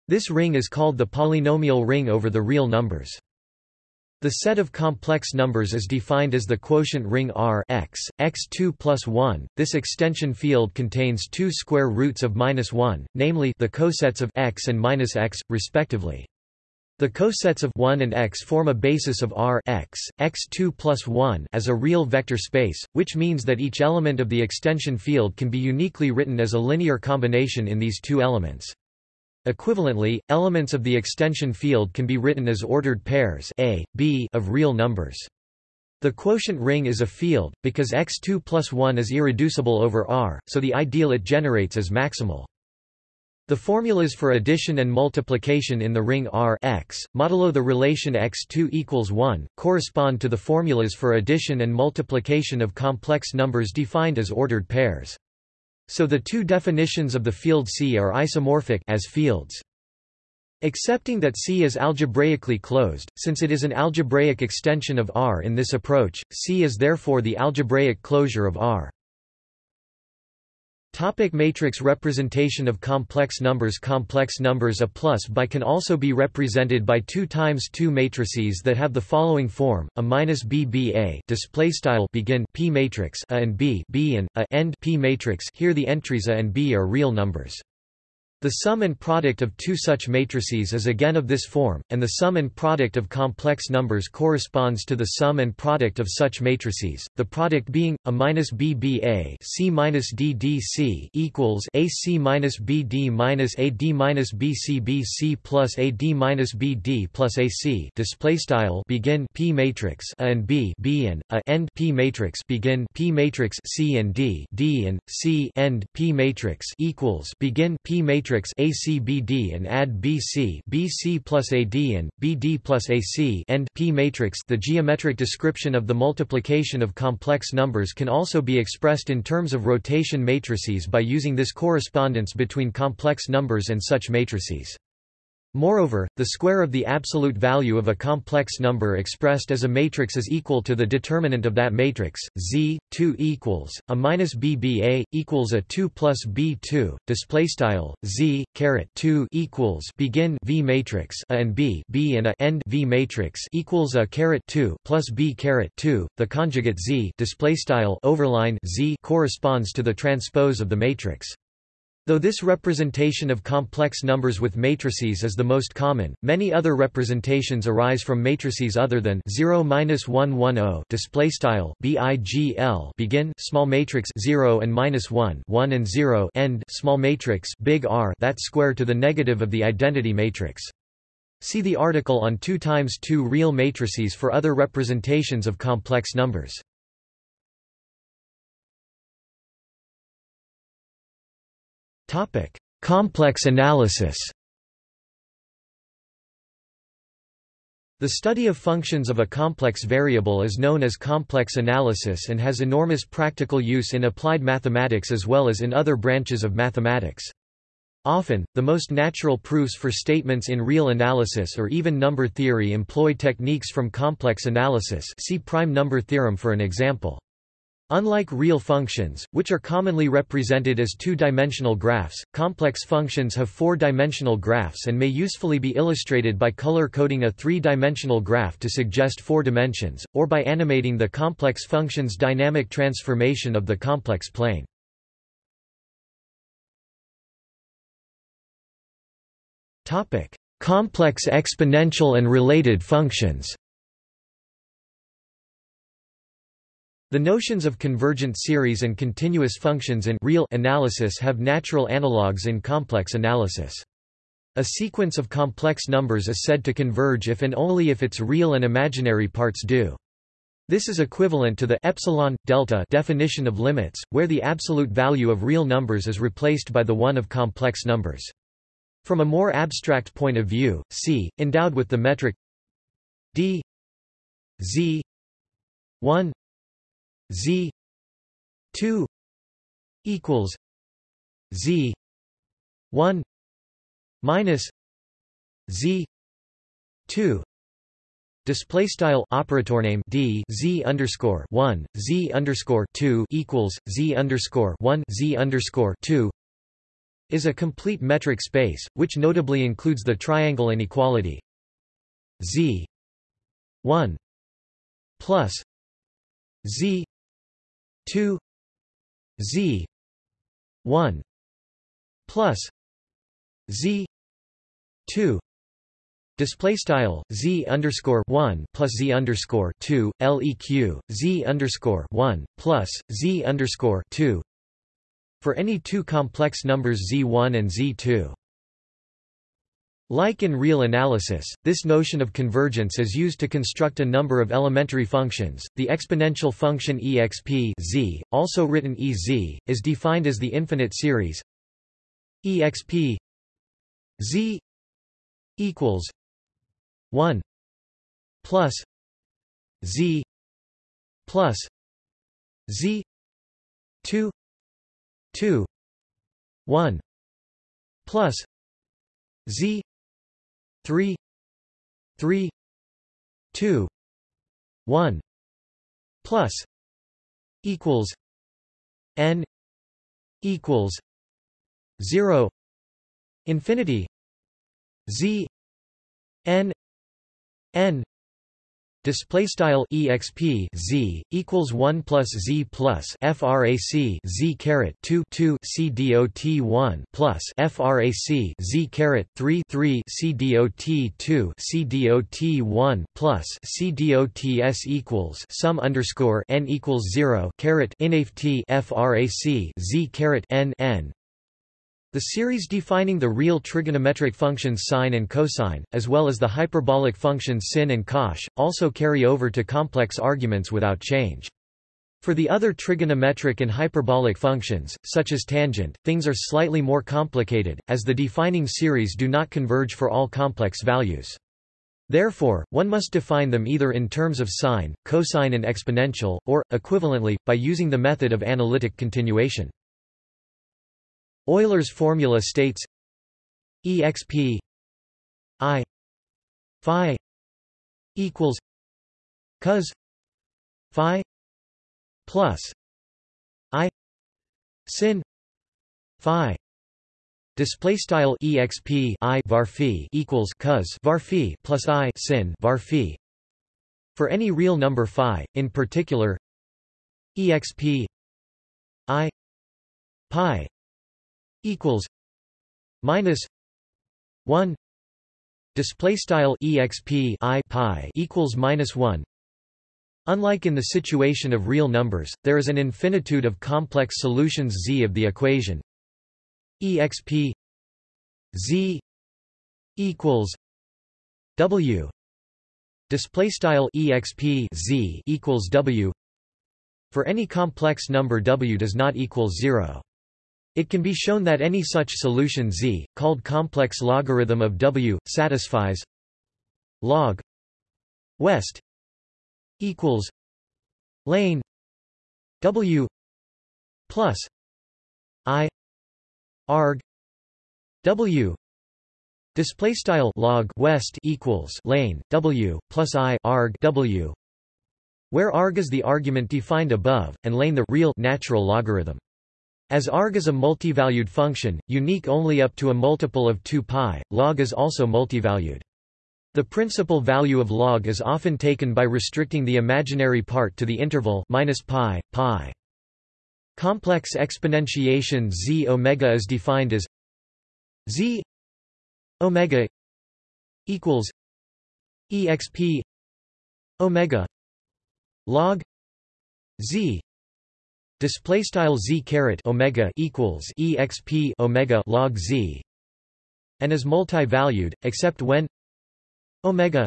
This ring is called the polynomial ring over the real numbers. The set of complex numbers is defined as the quotient ring R x, x2 plus 1. This extension field contains two square roots of minus 1, namely the cosets of x and minus x, respectively. The cosets of 1 and x form a basis of R x, x2 plus 1 as a real vector space, which means that each element of the extension field can be uniquely written as a linear combination in these two elements. Equivalently, elements of the extension field can be written as ordered pairs A, B of real numbers. The quotient ring is a field, because x2 plus 1 is irreducible over R, so the ideal it generates is maximal. The formulas for addition and multiplication in the ring R x, modulo the relation x2 equals 1, correspond to the formulas for addition and multiplication of complex numbers defined as ordered pairs. So the two definitions of the field C are isomorphic as fields. Accepting that C is algebraically closed, since it is an algebraic extension of R in this approach, C is therefore the algebraic closure of R. Topic matrix representation of complex numbers Complex numbers A plus by can also be represented by 2 times 2 matrices that have the following form: a minus b b a display style begin p matrix a and b b and a end p matrix. Here the entries a and b are real numbers. The sum and product of two such matrices is again of this form, and the sum and product of complex numbers corresponds to the sum and product of such matrices. The product being a minus b b a c minus d d c equals a c minus b d minus a d minus b c b c plus a d minus b d plus a c. Display style begin p matrix a and b b and a end p matrix begin p matrix c and d d and c end p matrix equals begin p matrix matrix ACBD and add BC plus AD and BD plus AC and P matrix The geometric description of the multiplication of complex numbers can also be expressed in terms of rotation matrices by using this correspondence between complex numbers and such matrices. Moreover, the square of the absolute value of a complex number expressed as a matrix is equal to the determinant of that matrix, z, 2 equals, a minus bba, equals a 2 plus b2, display style z, caret 2 equals begin v matrix a and b b and a end v matrix equals a caret 2 plus b caret 2, the conjugate z display style overline z corresponds to the transpose of the matrix. Though this representation of complex numbers with matrices is the most common, many other representations arise from matrices other than 0-110 display style BIGL begin small matrix 0 and minus 1 1 and 0 end small matrix big R that square to the negative of the identity matrix. See the article on 2 times 2 real matrices for other representations of complex numbers. Complex analysis. The study of functions of a complex variable is known as complex analysis and has enormous practical use in applied mathematics as well as in other branches of mathematics. Often, the most natural proofs for statements in real analysis or even number theory employ techniques from complex analysis see prime number theorem for an example. Unlike real functions, which are commonly represented as two-dimensional graphs, complex functions have four-dimensional graphs and may usefully be illustrated by color-coding a three-dimensional graph to suggest four dimensions, or by animating the complex function's dynamic transformation of the complex plane. complex exponential and related functions The notions of convergent series and continuous functions in real analysis have natural analogues in complex analysis. A sequence of complex numbers is said to converge if and only if its real and imaginary parts do. This is equivalent to the epsilon delta definition of limits, where the absolute value of real numbers is replaced by the one of complex numbers. From a more abstract point of view, C, endowed with the metric d z 1 z 2 equals z 1 minus z 2 Display style operator name d z underscore one z underscore two equals z underscore one z underscore two is a complete metric space, which notably includes the triangle inequality. Z one plus z 2 z 1 plus z 2 Display style z underscore one plus z underscore two leq z underscore one plus z underscore two for any two complex numbers z1 and z2. Like in real analysis, this notion of convergence is used to construct a number of elementary functions. The exponential function exp z, also written ez, is defined as the infinite series exp z equals 1 plus z plus z 2 2 1 plus z 3 3 2 1 plus equals n equals 0 infinity z n n Display style exp z equals one plus z plus frac z caret two two c dot one plus frac z caret three three c dot two c dot one plus c dot s equals sum underscore n equals zero caret inaf t frac z caret n n the series defining the real trigonometric functions sine and cosine, as well as the hyperbolic functions sin and cosh, also carry over to complex arguments without change. For the other trigonometric and hyperbolic functions, such as tangent, things are slightly more complicated, as the defining series do not converge for all complex values. Therefore, one must define them either in terms of sine, cosine and exponential, or, equivalently, by using the method of analytic continuation. Euler's formula states exp i phi equals cos phi plus i sin phi Display style exp i var equals cos var plus i sin var. For any real number phi, in particular, exp i pi equals minus 1 display style exp i pi equals minus 1 Unlike in the situation of real numbers, there is an infinitude of complex solutions z of the equation. Exp z equals w display style exp z equals w. For any complex number w does not equal 0 it can be shown that any such solution z, called complex logarithm of w, satisfies log west equals lane w plus i arg w display style log west equals lane w plus i arg w where arg is the argument defined above and lane the real natural logarithm as arg is a multivalued function, unique only up to a multiple of 2 pi, log is also multivalued. The principal value of log is often taken by restricting the imaginary part to the interval minus pi, pi. Complex exponentiation z omega is defined as z omega equals exp omega log z display style z caret omega equals exp omega log z and is multi-valued except when omega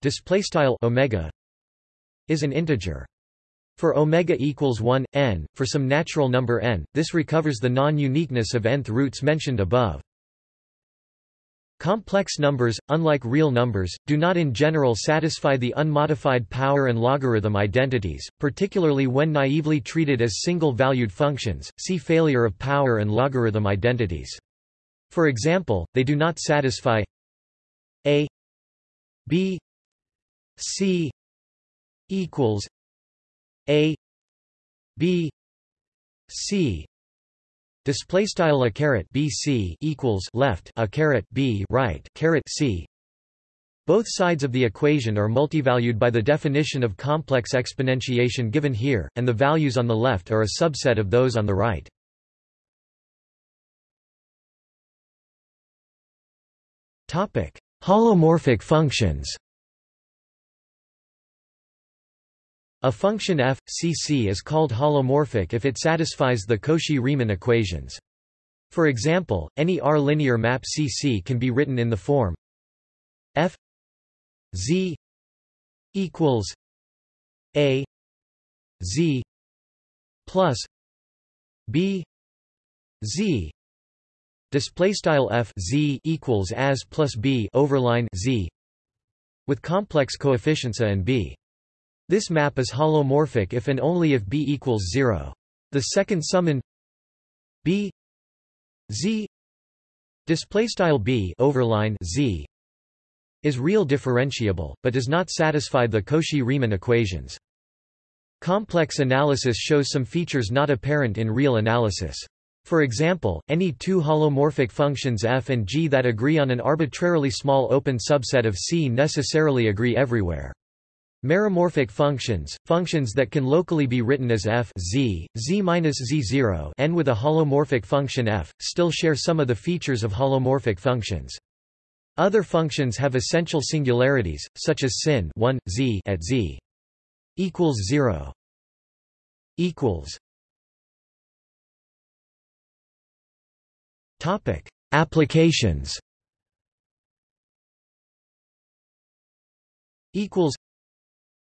display style omega is an integer. For omega equals 1 n for some natural number n this recovers the non-uniqueness of nth roots mentioned above Complex numbers, unlike real numbers, do not in general satisfy the unmodified power and logarithm identities, particularly when naively treated as single-valued functions, see failure of power and logarithm identities. For example, they do not satisfy a b c equals a b c Display style a caret BC equals left a caret B right caret C. Both sides of the equation are multivalued by the definition of complex exponentiation given here, and the values on the left are a subset of those on the right. Topic: Holomorphic functions. A function f, c c is called holomorphic if it satisfies the Cauchy-Riemann equations. For example, any R-linear map CC can be written in the form f z equals a z plus b z display style f z equals as plus b overline z with complex coefficients a and b this map is holomorphic if and only if b equals 0. The second summand b z display style b overline z is real differentiable, but does not satisfy the Cauchy-Riemann equations. Complex analysis shows some features not apparent in real analysis. For example, any two holomorphic functions f and g that agree on an arbitrarily small open subset of C necessarily agree everywhere. Meromorphic functions, functions that can locally be written as f z, z-z0 n with a holomorphic function f, still share some of the features of holomorphic functions. Other functions have essential singularities, such as sin 1, z at z equals 0 equals Topic: Applications. Equals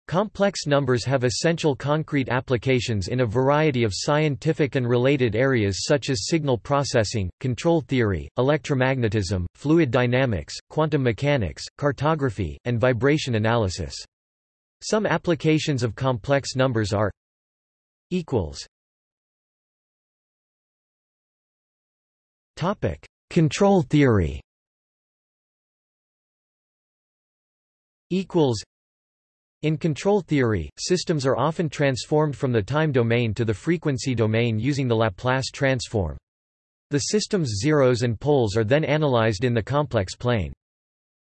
Complex numbers have essential concrete applications in a variety of scientific and related areas such as signal processing, control theory, electromagnetism, fluid dynamics, quantum mechanics, cartography, and vibration analysis. Some applications of complex numbers are equals Topic: Control theory. Equals in control theory, systems are often transformed from the time domain to the frequency domain using the Laplace transform. The system's zeros and poles are then analyzed in the complex plane.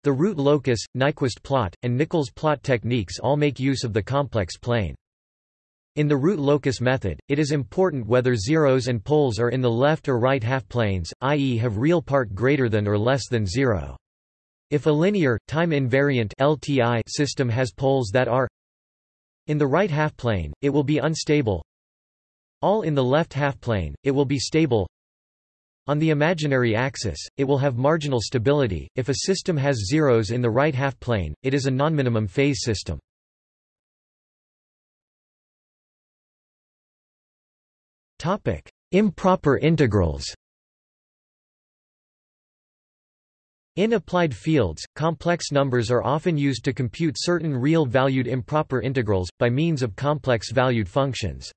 The root locus, Nyquist plot, and Nichols plot techniques all make use of the complex plane. In the root locus method, it is important whether zeros and poles are in the left or right half planes, i.e. have real part greater than or less than zero. If a linear, time-invariant LTI system has poles that are in the right half-plane, it will be unstable all in the left half-plane, it will be stable on the imaginary axis, it will have marginal stability. If a system has zeros in the right half-plane, it is a nonminimum phase system. Topic: Improper integrals. In applied fields, complex numbers are often used to compute certain real-valued improper integrals, by means of complex-valued functions.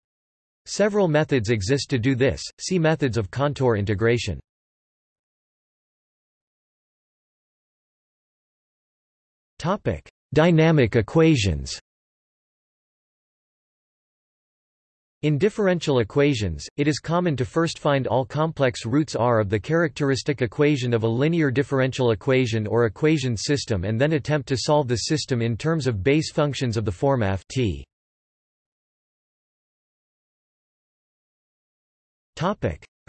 Several methods exist to do this, see methods of contour integration. Dynamic equations In differential equations, it is common to first find all complex roots r of the characteristic equation of a linear differential equation or equation system and then attempt to solve the system in terms of base functions of the form f t.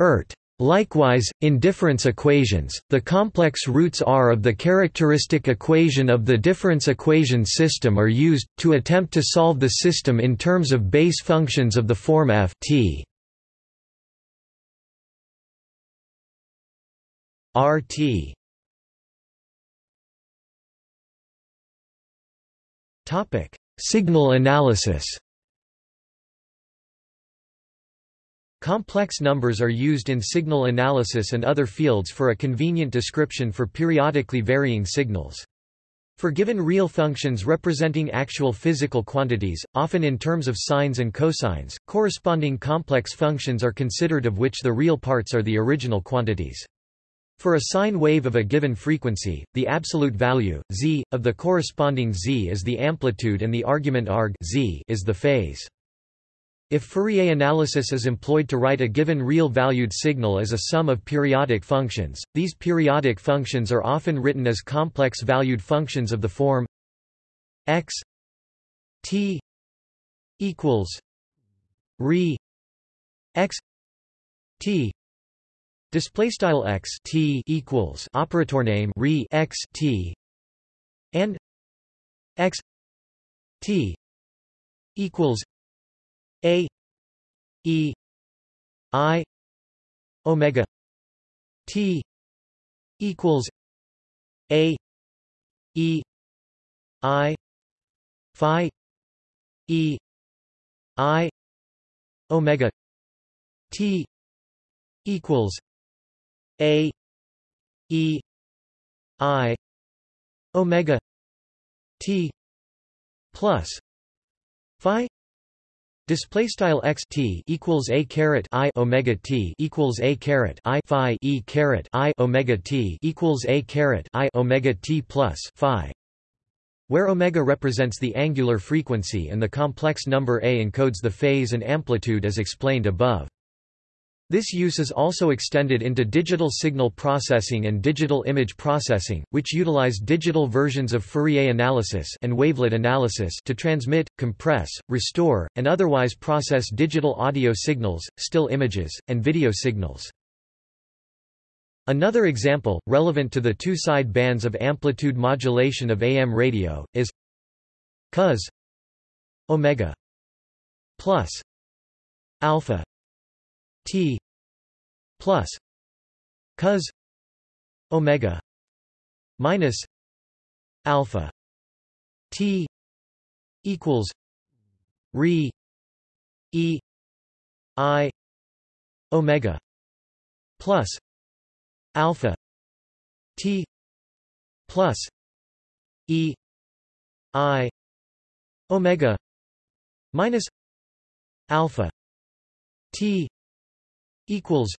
ERT Likewise, in difference equations, the complex roots R of the characteristic equation of the difference equation system are used, to attempt to solve the system in terms of base functions of the form f t. RT Signal analysis Complex numbers are used in signal analysis and other fields for a convenient description for periodically varying signals. For given real functions representing actual physical quantities, often in terms of sines and cosines, corresponding complex functions are considered of which the real parts are the original quantities. For a sine wave of a given frequency, the absolute value, z, of the corresponding z is the amplitude and the argument arg z is the phase. If Fourier analysis is employed to write a given real-valued signal as a sum of periodic functions, these periodic functions are often written as complex-valued functions of the form x t equals re x t display style x t equals operator name re x t and x t equals a E I omega T equals A E I Phi E I omega T equals A E I omega T plus Display style x t equals a caret i omega t equals a caret i phi e caret i omega t equals a caret i omega t plus phi, where omega represents the angular frequency and the complex number a encodes the phase and amplitude as explained above. This use is also extended into digital signal processing and digital image processing, which utilize digital versions of Fourier analysis and wavelet analysis to transmit, compress, restore, and otherwise process digital audio signals, still images, and video signals. Another example, relevant to the two side bands of amplitude modulation of AM radio, is cos omega plus alpha T plus cos omega minus alpha T equals re E I omega plus alpha T plus E I omega minus alpha T equals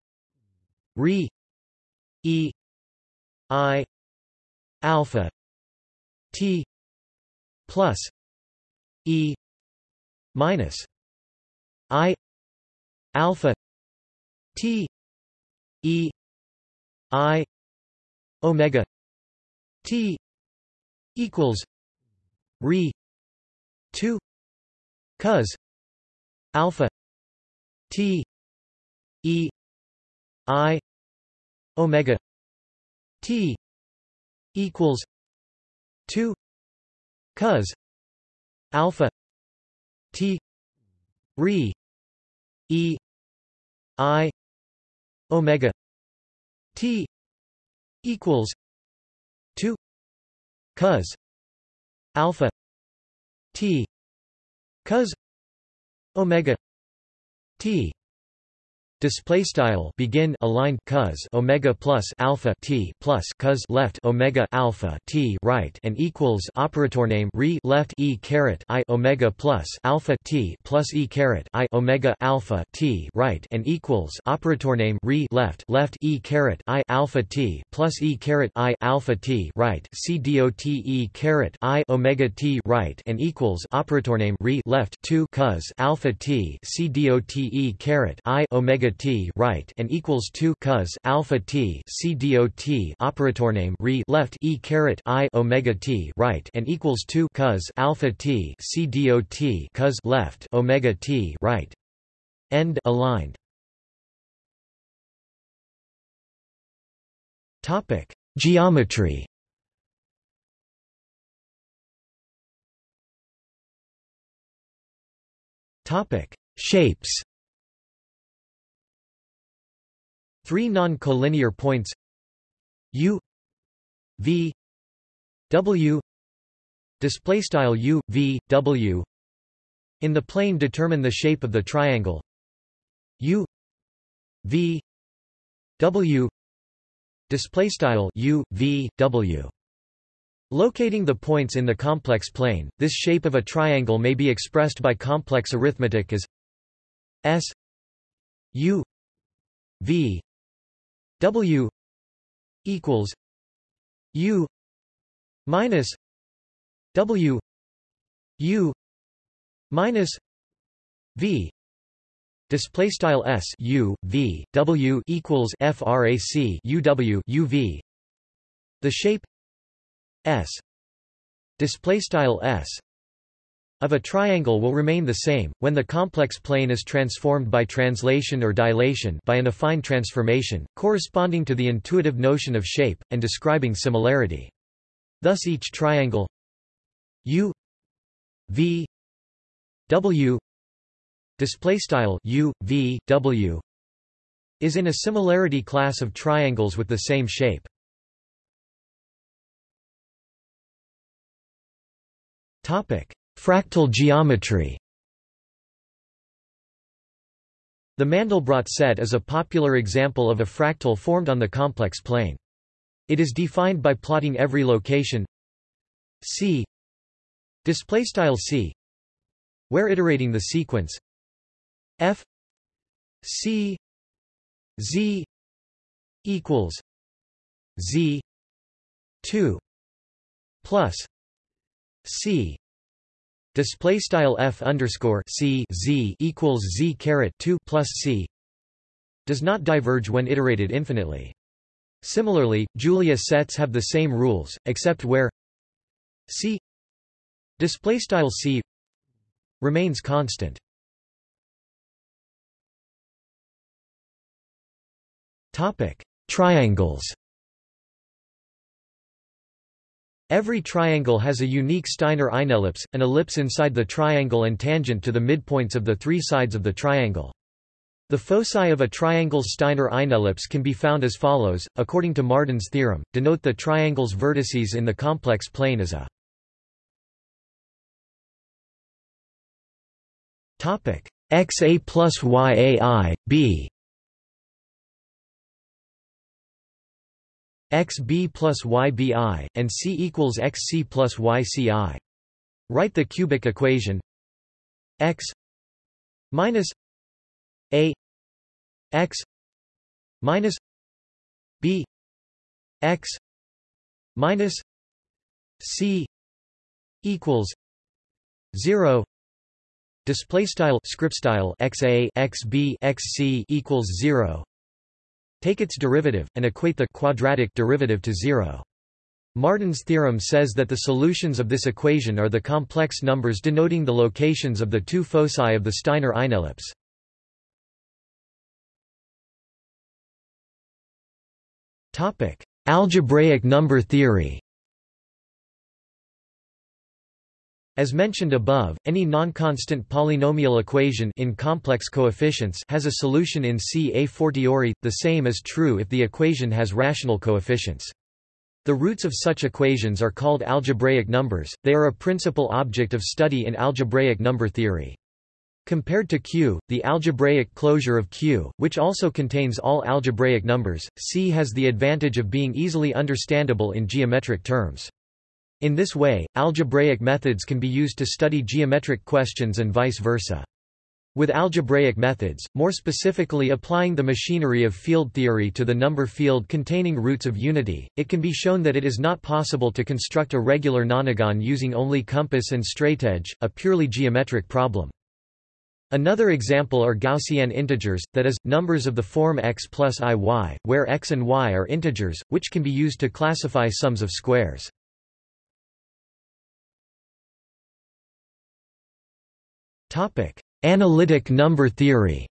re e i alpha t plus e minus i alpha t e i omega t equals re 2 cos alpha t E I omega T equals two cos alpha T re E I omega T equals two cos alpha T cos omega T display style begin aligned cos omega plus alpha t plus cos left omega alpha t right and equals operator name re left e caret i omega plus alpha t plus e caret i omega alpha t right and equals operator name re left left e caret i alpha t plus e caret i alpha t right c dot e caret i omega t right and equals operator name re left 2 cos alpha t c dot e caret i omega t right and equals 2 cos alpha t c dot operator name re left e caret i omega t right and equals 2 cos alpha t c dot cos left omega t right. End aligned. Topic geometry. Topic shapes Three non-collinear points U V W display style U V W in the plane determine the shape of the triangle U V W display style U V W. Locating the points in the complex plane, this shape of a triangle may be expressed by complex arithmetic as S U V W equals U minus W U minus V. Display style S U V. W equals frac UW UV the shape S. Display style S of a triangle will remain the same, when the complex plane is transformed by translation or dilation by an affine transformation, corresponding to the intuitive notion of shape, and describing similarity. Thus each triangle U V W display style U V W is in a similarity class of triangles with the same shape. Topic Fractal geometry The Mandelbrot set is a popular example of a fractal formed on the complex plane. It is defined by plotting every location C C where iterating the sequence F C Z equals Z 2 plus C display style f underscore c z equals z caret 2 plus c does not diverge when iterated infinitely. Similarly, Julia sets have the same rules, except where c display style c remains constant. Topic: Triangles. Every triangle has a unique Steiner inellipse, an ellipse inside the triangle and tangent to the midpoints of the three sides of the triangle. The foci of a triangle's Steiner inellipse can be found as follows, according to Marden's theorem, denote the triangle's vertices in the complex plane as a xa plus yai, b xb plus ybi, and c equals xc plus yci. Write the cubic equation. X minus a x minus b x minus c equals 0 display style script style xa xb xc equals 0 Take its derivative, and equate the quadratic derivative to zero. Marden's theorem says that the solutions of this equation are the complex numbers denoting the locations of the two foci of the Steiner inellipse. Algebraic number theory As mentioned above, any non-constant polynomial equation in complex coefficients has a solution in C a fortiori, the same is true if the equation has rational coefficients. The roots of such equations are called algebraic numbers, they are a principal object of study in algebraic number theory. Compared to Q, the algebraic closure of Q, which also contains all algebraic numbers, C has the advantage of being easily understandable in geometric terms. In this way, algebraic methods can be used to study geometric questions and vice versa. With algebraic methods, more specifically applying the machinery of field theory to the number field containing roots of unity, it can be shown that it is not possible to construct a regular nonagon using only compass and straightedge, a purely geometric problem. Another example are Gaussian integers, that is, numbers of the form x plus i y, where x and y are integers, which can be used to classify sums of squares. Topic: Analytic number theory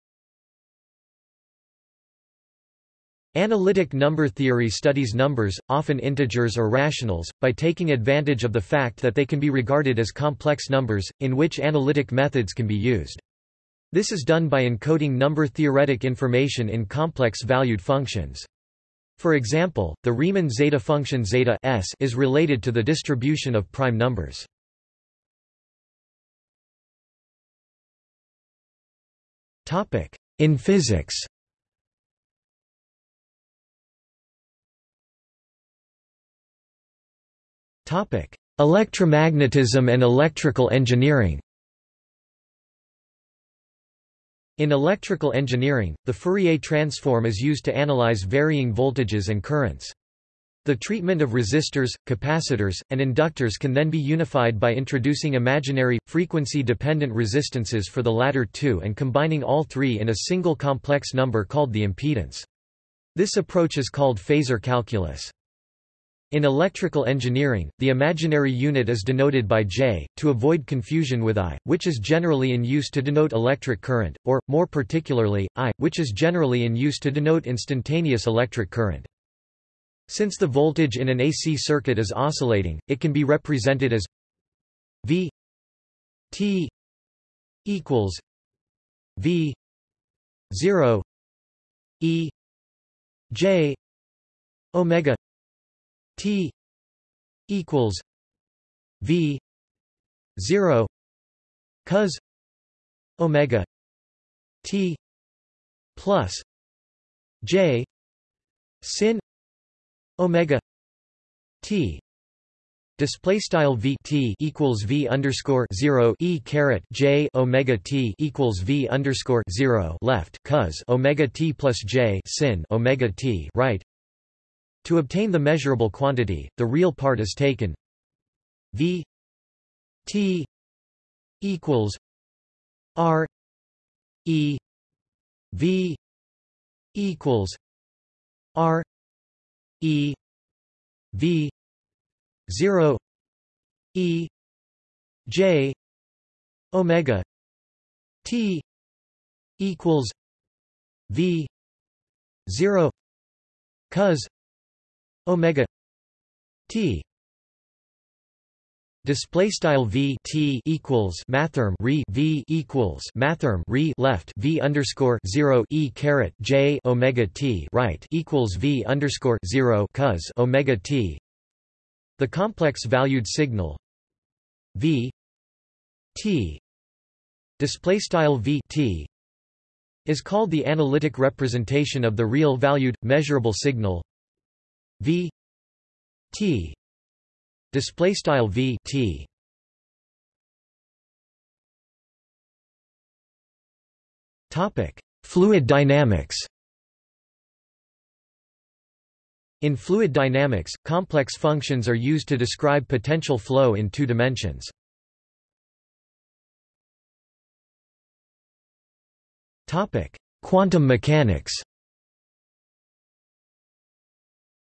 Analytic number theory studies numbers, often integers or rationals, by taking advantage of the fact that they can be regarded as complex numbers, in which analytic methods can be used. This is done by encoding number-theoretic information in complex-valued functions. For example, the Riemann zeta function zeta s is related to the distribution of prime numbers. In physics. Topic: Electromagnetism and electrical engineering. In electrical engineering, the Fourier transform is used to analyze varying voltages and currents. The treatment of resistors, capacitors, and inductors can then be unified by introducing imaginary, frequency-dependent resistances for the latter two and combining all three in a single complex number called the impedance. This approach is called phasor calculus. In electrical engineering, the imaginary unit is denoted by J, to avoid confusion with I, which is generally in use to denote electric current, or, more particularly, I, which is generally in use to denote instantaneous electric current. Since the voltage in an AC circuit is oscillating, it can be represented as V T equals V zero E J Omega T equals V zero cos Omega T plus J sin omega t display style v t equals v underscore zero e caret j omega t equals v underscore zero left cos omega t plus j sin omega t right. To obtain the measurable quantity, the real part is taken v t equals r e v equals r E V zero E J Omega T equals V zero cos Omega T Display style v t equals mathrm re v equals mathrm re left v underscore zero e caret j omega t right equals v underscore zero cos omega t. The complex valued signal v t display style v t is called the analytic representation of the real valued measurable signal v t Display style v t. Topic: Fluid dynamics. In fluid dynamics, complex functions are used to describe potential flow in two dimensions. Topic: Quantum mechanics.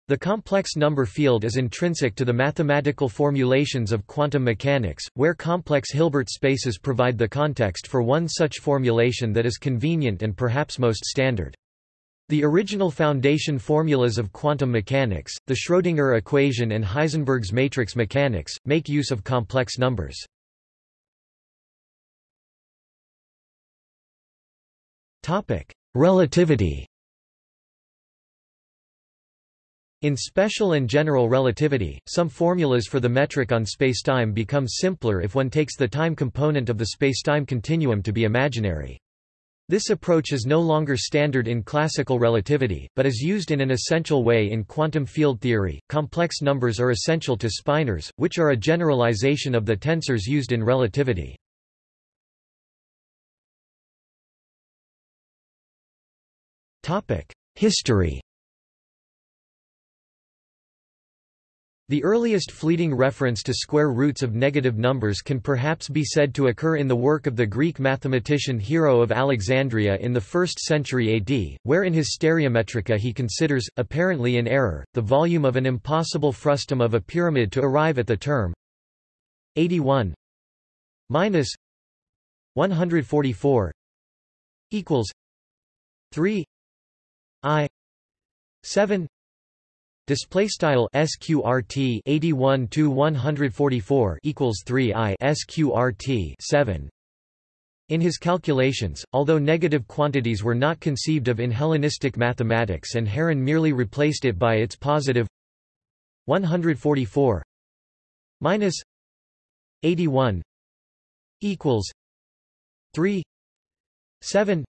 The complex number field is intrinsic to the mathematical formulations of quantum mechanics, where complex Hilbert spaces provide the context for one such formulation that is convenient and perhaps most standard. The original foundation formulas of quantum mechanics, the Schrödinger equation and Heisenberg's matrix mechanics, make use of complex numbers. Relativity In special and general relativity, some formulas for the metric on spacetime become simpler if one takes the time component of the spacetime continuum to be imaginary. This approach is no longer standard in classical relativity, but is used in an essential way in quantum field theory. Complex numbers are essential to spinors, which are a generalization of the tensors used in relativity. History The earliest fleeting reference to square roots of negative numbers can perhaps be said to occur in the work of the Greek mathematician Hero of Alexandria in the 1st century AD, where in his Stereometrica he considers, apparently in error, the volume of an impossible frustum of a pyramid to arrive at the term 81 minus 144 equals 3 i 7 Display style sqrt 81 to 144 equals 3 i sqrt 7. In his calculations, although negative quantities were not conceived of in Hellenistic mathematics and Heron merely replaced it by its positive 144 minus 81 equals 3 7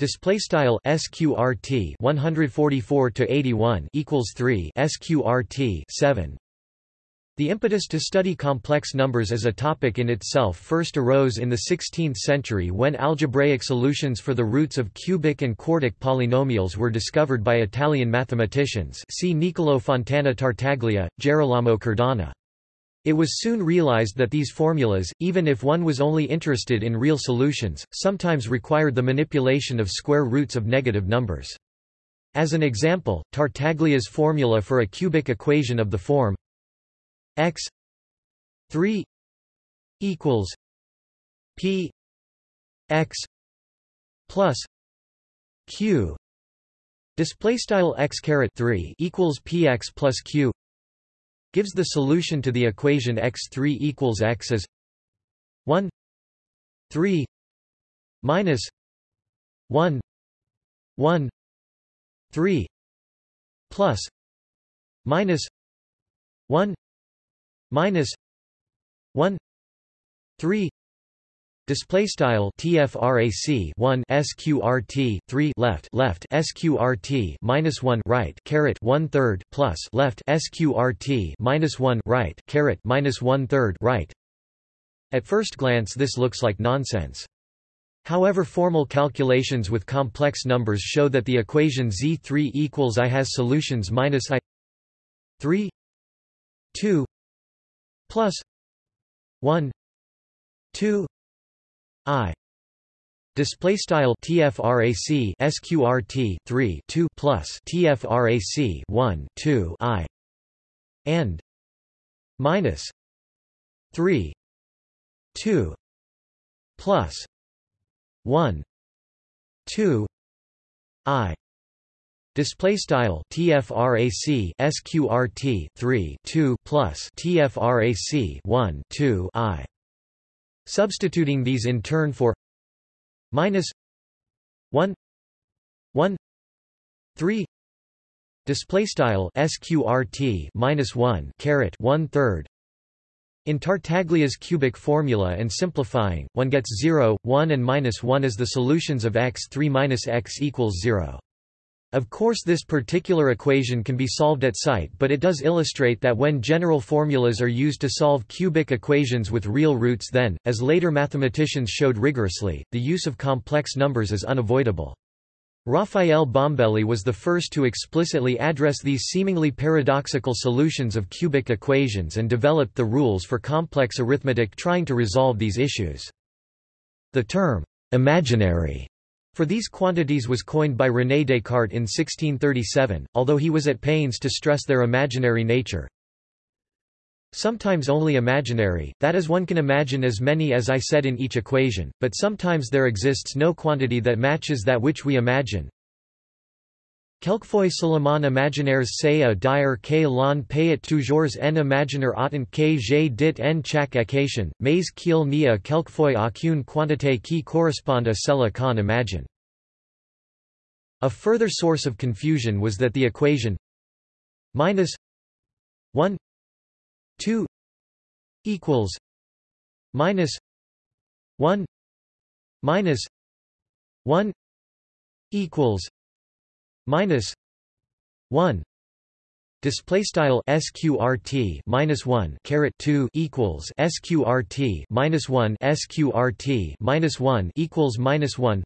Display style sqrt 144 to 81 equals 3 sqrt 7. The impetus to study complex numbers as a topic in itself first arose in the 16th century when algebraic solutions for the roots of cubic and quartic polynomials were discovered by Italian mathematicians see Niccolò Fontana Tartaglia, Gerolamo Cardano. It was soon realized that these formulas, even if one was only interested in real solutions, sometimes required the manipulation of square roots of negative numbers. As an example, Tartaglia's formula for a cubic equation of the form x 3 equals p x plus q display style x caret 3 equals px plus q gives the solution to the equation x3 equals x as 1 3 minus 1 1 3 plus minus 1 minus 1 3 Display style TFRAC 1 SQRT 3 left left SQRT minus 1 right caret 1 third plus left SQRT minus 1 right caret minus 1 third right. At first glance this looks like nonsense. However formal calculations with complex numbers show that the equation Z3 equals I has solutions minus I 3 2 plus 1 2 I. Display style tfrac sqrt 3 2 plus tfrac 1 2 I. And minus 3 2 plus 1 2 I. Display style TFRAC SQRT 3 2 plus TFRAC 1 2 I Substituting these in turn for minus 1 1 3 display style sqrt minus 1 caret 1 third in Tartaglia's cubic formula and simplifying, one gets 0, 1 and minus 1 as the solutions of x3 minus x equals 0. Of course this particular equation can be solved at sight but it does illustrate that when general formulas are used to solve cubic equations with real roots then, as later mathematicians showed rigorously, the use of complex numbers is unavoidable. Raphael Bombelli was the first to explicitly address these seemingly paradoxical solutions of cubic equations and developed the rules for complex arithmetic trying to resolve these issues. The term, imaginary for these quantities was coined by René Descartes in 1637, although he was at pains to stress their imaginary nature. Sometimes only imaginary, that is one can imagine as many as I said in each equation, but sometimes there exists no quantity that matches that which we imagine. Quelquefois seulement imaginaires c'est à dire que l'on peut toujours en imaginer autant que j'ai dit en chaque occasion, mais qu'il n'y a quelquefois aucune quantité qui corresponde à celle qu'on imagine. A further source of confusion was that the equation minus 1 2 equals minus 1 minus 1 equals minus 1 Display style sqrt minus one caret two equals sqrt minus one sqrt minus one equals minus one.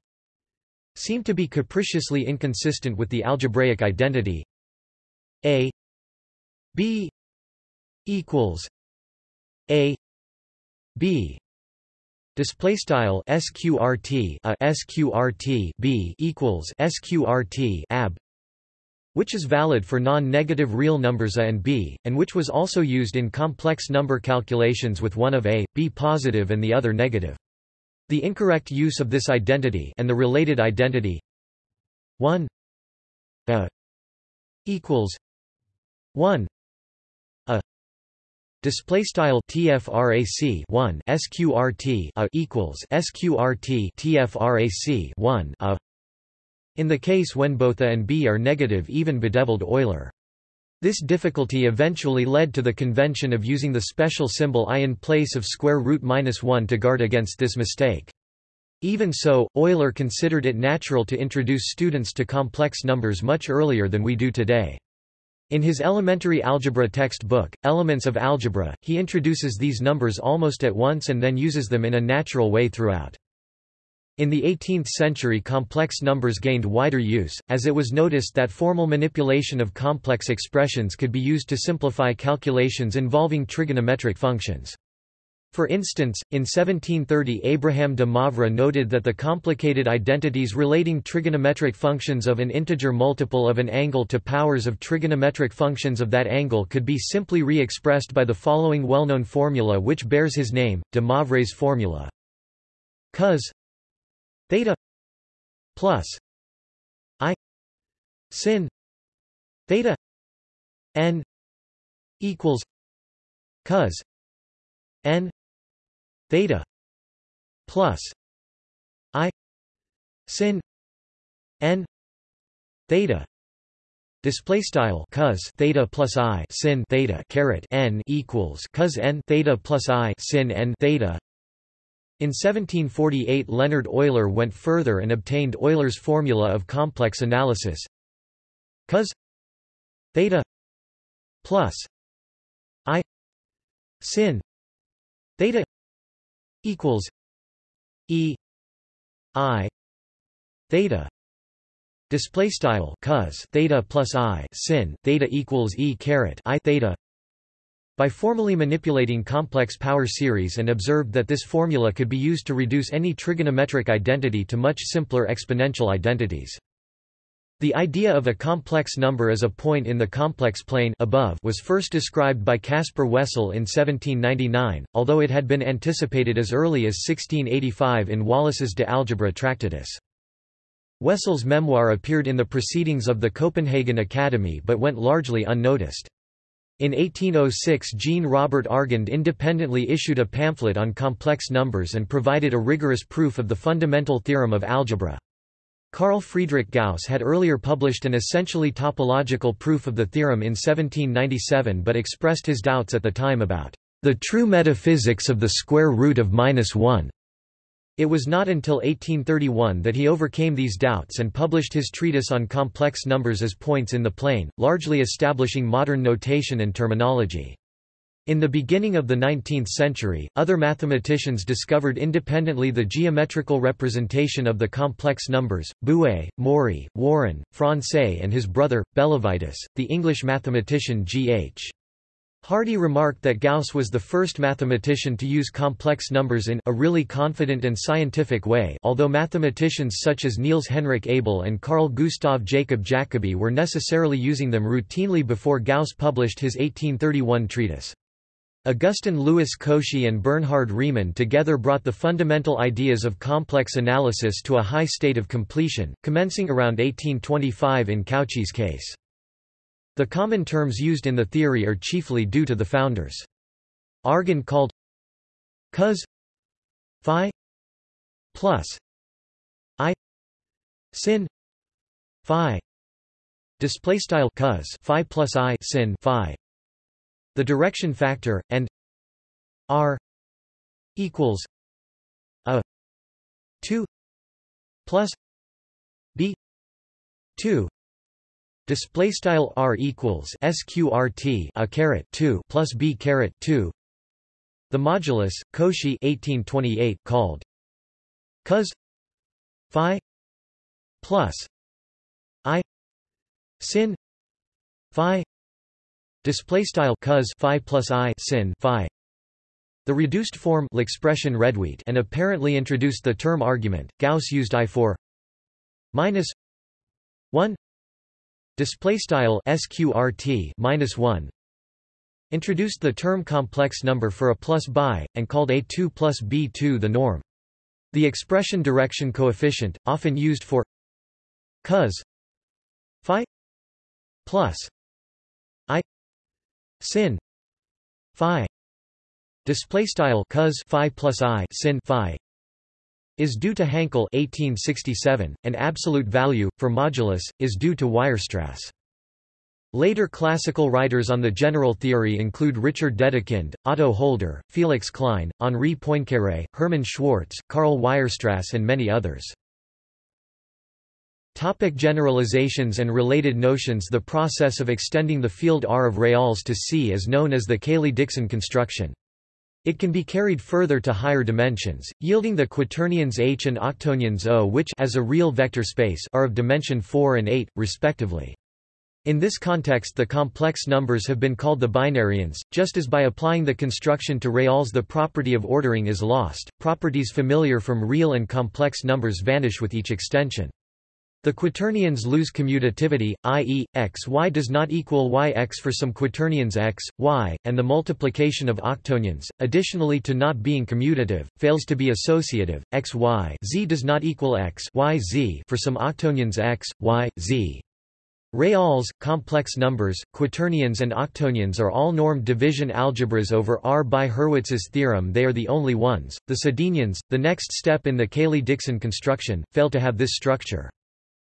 Seem to be capriciously inconsistent with the algebraic identity. A b equals a b display style sqrt a uh, sqrt b equals sqrt ab which is valid for non-negative real numbers a and b, and which was also used in complex number calculations with one of a, b positive and the other negative. The incorrect use of this identity and the related identity 1 a equals 1 a display style tfrac 1 sqrt a equals sqrt tfrac 1 a in the case when both A and B are negative even bedeviled Euler. This difficulty eventually led to the convention of using the special symbol i in place of square root minus 1 to guard against this mistake. Even so, Euler considered it natural to introduce students to complex numbers much earlier than we do today. In his elementary algebra textbook, Elements of Algebra, he introduces these numbers almost at once and then uses them in a natural way throughout. In the 18th century complex numbers gained wider use, as it was noticed that formal manipulation of complex expressions could be used to simplify calculations involving trigonometric functions. For instance, in 1730 Abraham de Moivre noted that the complicated identities relating trigonometric functions of an integer multiple of an angle to powers of trigonometric functions of that angle could be simply re-expressed by the following well-known formula which bears his name, de Moivre's formula. cos theta plus i sin theta n equals cos n theta plus i sin n theta Display style cos theta plus i sin theta caret n equals cos n theta plus i sin n theta. In 1748 Leonhard Euler went further and obtained Euler's formula of complex analysis. Cos theta plus i sin theta equals e i theta display style cos theta plus i sin theta equals e caret i theta by formally manipulating complex power series and observed that this formula could be used to reduce any trigonometric identity to much simpler exponential identities. The idea of a complex number as a point in the complex plane above was first described by Caspar Wessel in 1799, although it had been anticipated as early as 1685 in Wallis's De Algebra Tractatus. Wessel's memoir appeared in the Proceedings of the Copenhagen Academy but went largely unnoticed. In 1806 Jean-Robert Argand independently issued a pamphlet on complex numbers and provided a rigorous proof of the fundamental theorem of algebra. Carl Friedrich Gauss had earlier published an essentially topological proof of the theorem in 1797 but expressed his doubts at the time about the true metaphysics of the square root of minus 1. It was not until 1831 that he overcame these doubts and published his treatise on complex numbers as points in the plane, largely establishing modern notation and terminology. In the beginning of the 19th century, other mathematicians discovered independently the geometrical representation of the complex numbers, Buée, Mourey, Warren, Francais and his brother, Bellavitis, the English mathematician G.H. Hardy remarked that Gauss was the first mathematician to use complex numbers in a really confident and scientific way although mathematicians such as Niels Henrik Abel and Carl Gustav Jacob Jacobi were necessarily using them routinely before Gauss published his 1831 treatise. Augustin Louis Cauchy and Bernhard Riemann together brought the fundamental ideas of complex analysis to a high state of completion, commencing around 1825 in Cauchy's case. The common terms used in the theory are chiefly due to the founders. Argand called cos phi plus i sin phi display style cos phi plus i sin phi the direction factor and r equals a 2 plus b 2 display style r equals sqrt a caret 2 plus b caret 2 the modulus cauchy 1828 called cos phi plus i sin phi display style cos phi plus i sin phi the reduced form l'expression réduite and apparently introduced the term argument. Gauss used I for minus 1 display style sqrt minus 1 introduced the term complex number for a plus by and called a2 plus b2 the norm the expression direction coefficient often used for cos phi plus sin phi display style cos phi plus i sin phi is due to Hankel 1867, and absolute value, for modulus, is due to Weierstrass. Later classical writers on the general theory include Richard Dedekind, Otto Hölder, Felix Klein, Henri Poincaré, Hermann Schwarz, Karl Weierstrass and many others. Topic generalizations and related notions The process of extending the field R of reals to C is known as the Cayley-Dickson construction. It can be carried further to higher dimensions, yielding the quaternions H and octonions O which as a real vector space are of dimension 4 and 8, respectively. In this context the complex numbers have been called the binarions, just as by applying the construction to reals the property of ordering is lost, properties familiar from real and complex numbers vanish with each extension. The quaternions lose commutativity, i.e., x y does not equal y x for some quaternions x, y, and the multiplication of octonions, additionally to not being commutative, fails to be associative, x y z does not equal x y z for some octonions x, y, z. Reals, complex numbers, quaternions and octonions are all normed division algebras over R by Hurwitz's theorem they are the only ones. The Sedenions, the next step in the Cayley-Dickson construction, fail to have this structure.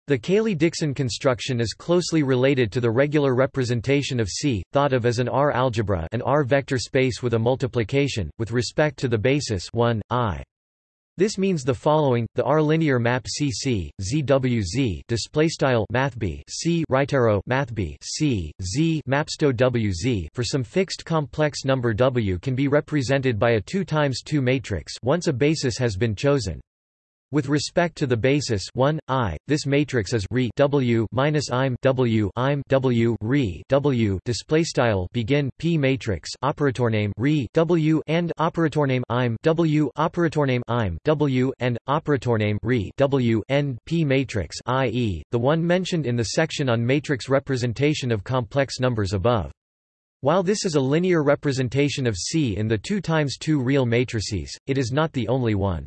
The Cayley-Dickson construction is closely related to the regular representation of C, thought of as an R algebra an R vector space with a multiplication, with respect to the basis 1, i. This means the following: the R-linear map CC ZWZ display style mathb C right arrow mathb C Z mapsto WZ for some fixed complex number W can be represented by a 2 times 2 matrix once a basis has been chosen. With respect to the basis 1, I, this matrix is re W minus im W im W re W display style begin P matrix operator name re W and operator name im W operator name im W and operator name re W end P matrix i.e., the one mentioned in the section on matrix representation of complex numbers above. While this is a linear representation of C in the 2 times 2 real matrices, it is not the only one.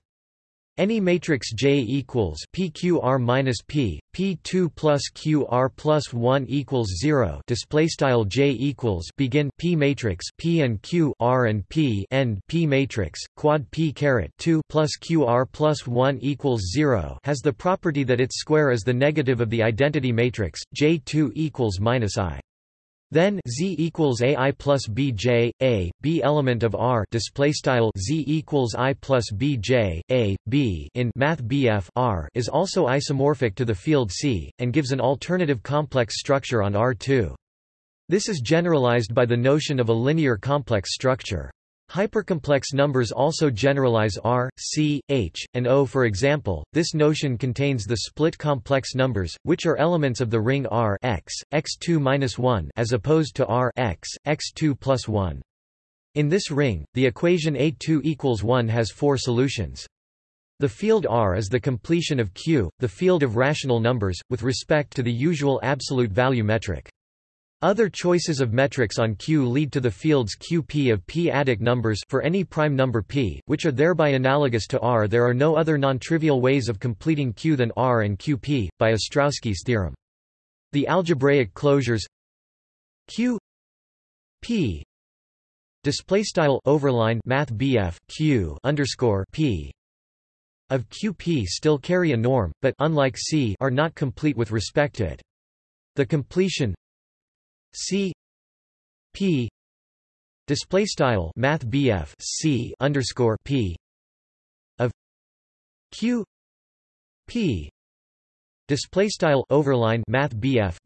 Any matrix J equals PQR minus P, P2 plus QR plus 1 equals 0 display style J equals begin P matrix P and Q R and P end P matrix quad P caret 2 plus QR plus 1 equals 0 has the property that its square is the negative of the identity matrix J2 equals minus I. Then z equals a i plus b j a b element of R display style z equals i plus b j a b in Math R is also isomorphic to the field C and gives an alternative complex structure on R2. This is generalized by the notion of a linear complex structure. Hypercomplex numbers also generalize R, C, H, and O for example, this notion contains the split complex numbers, which are elements of the ring R x, x2 as opposed to R x, x2 plus 1. In this ring, the equation A2 equals 1 has four solutions. The field R is the completion of Q, the field of rational numbers, with respect to the usual absolute value metric. Other choices of metrics on Q lead to the fields Qp of p-adic numbers for any prime number p, which are thereby analogous to R. There are no other non-trivial ways of completing Q than R and Qp, by Ostrowski's theorem. The algebraic closures Q p display style overline math BF Q underscore p of QP still carry a norm, but unlike C are not complete with respect to it. The completion C P display style math C underscore P of Q P display style overline math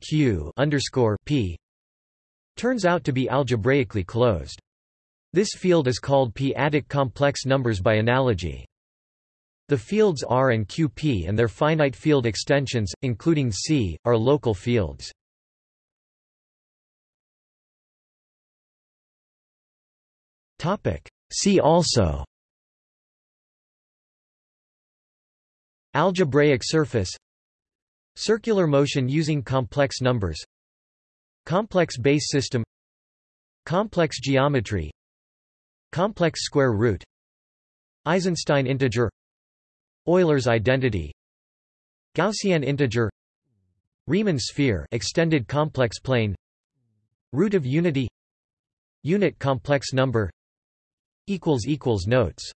Q underscore P turns out to be algebraically closed. This field is called p-adic complex numbers by analogy. The fields R and Qp and their finite field extensions, including C, are local fields. See also. Algebraic surface. Circular motion using complex numbers. Complex base system. Complex geometry. Complex square root. Eisenstein integer. Euler's identity. Gaussian integer. Riemann sphere extended complex plane. Root of unity. Unit complex number notes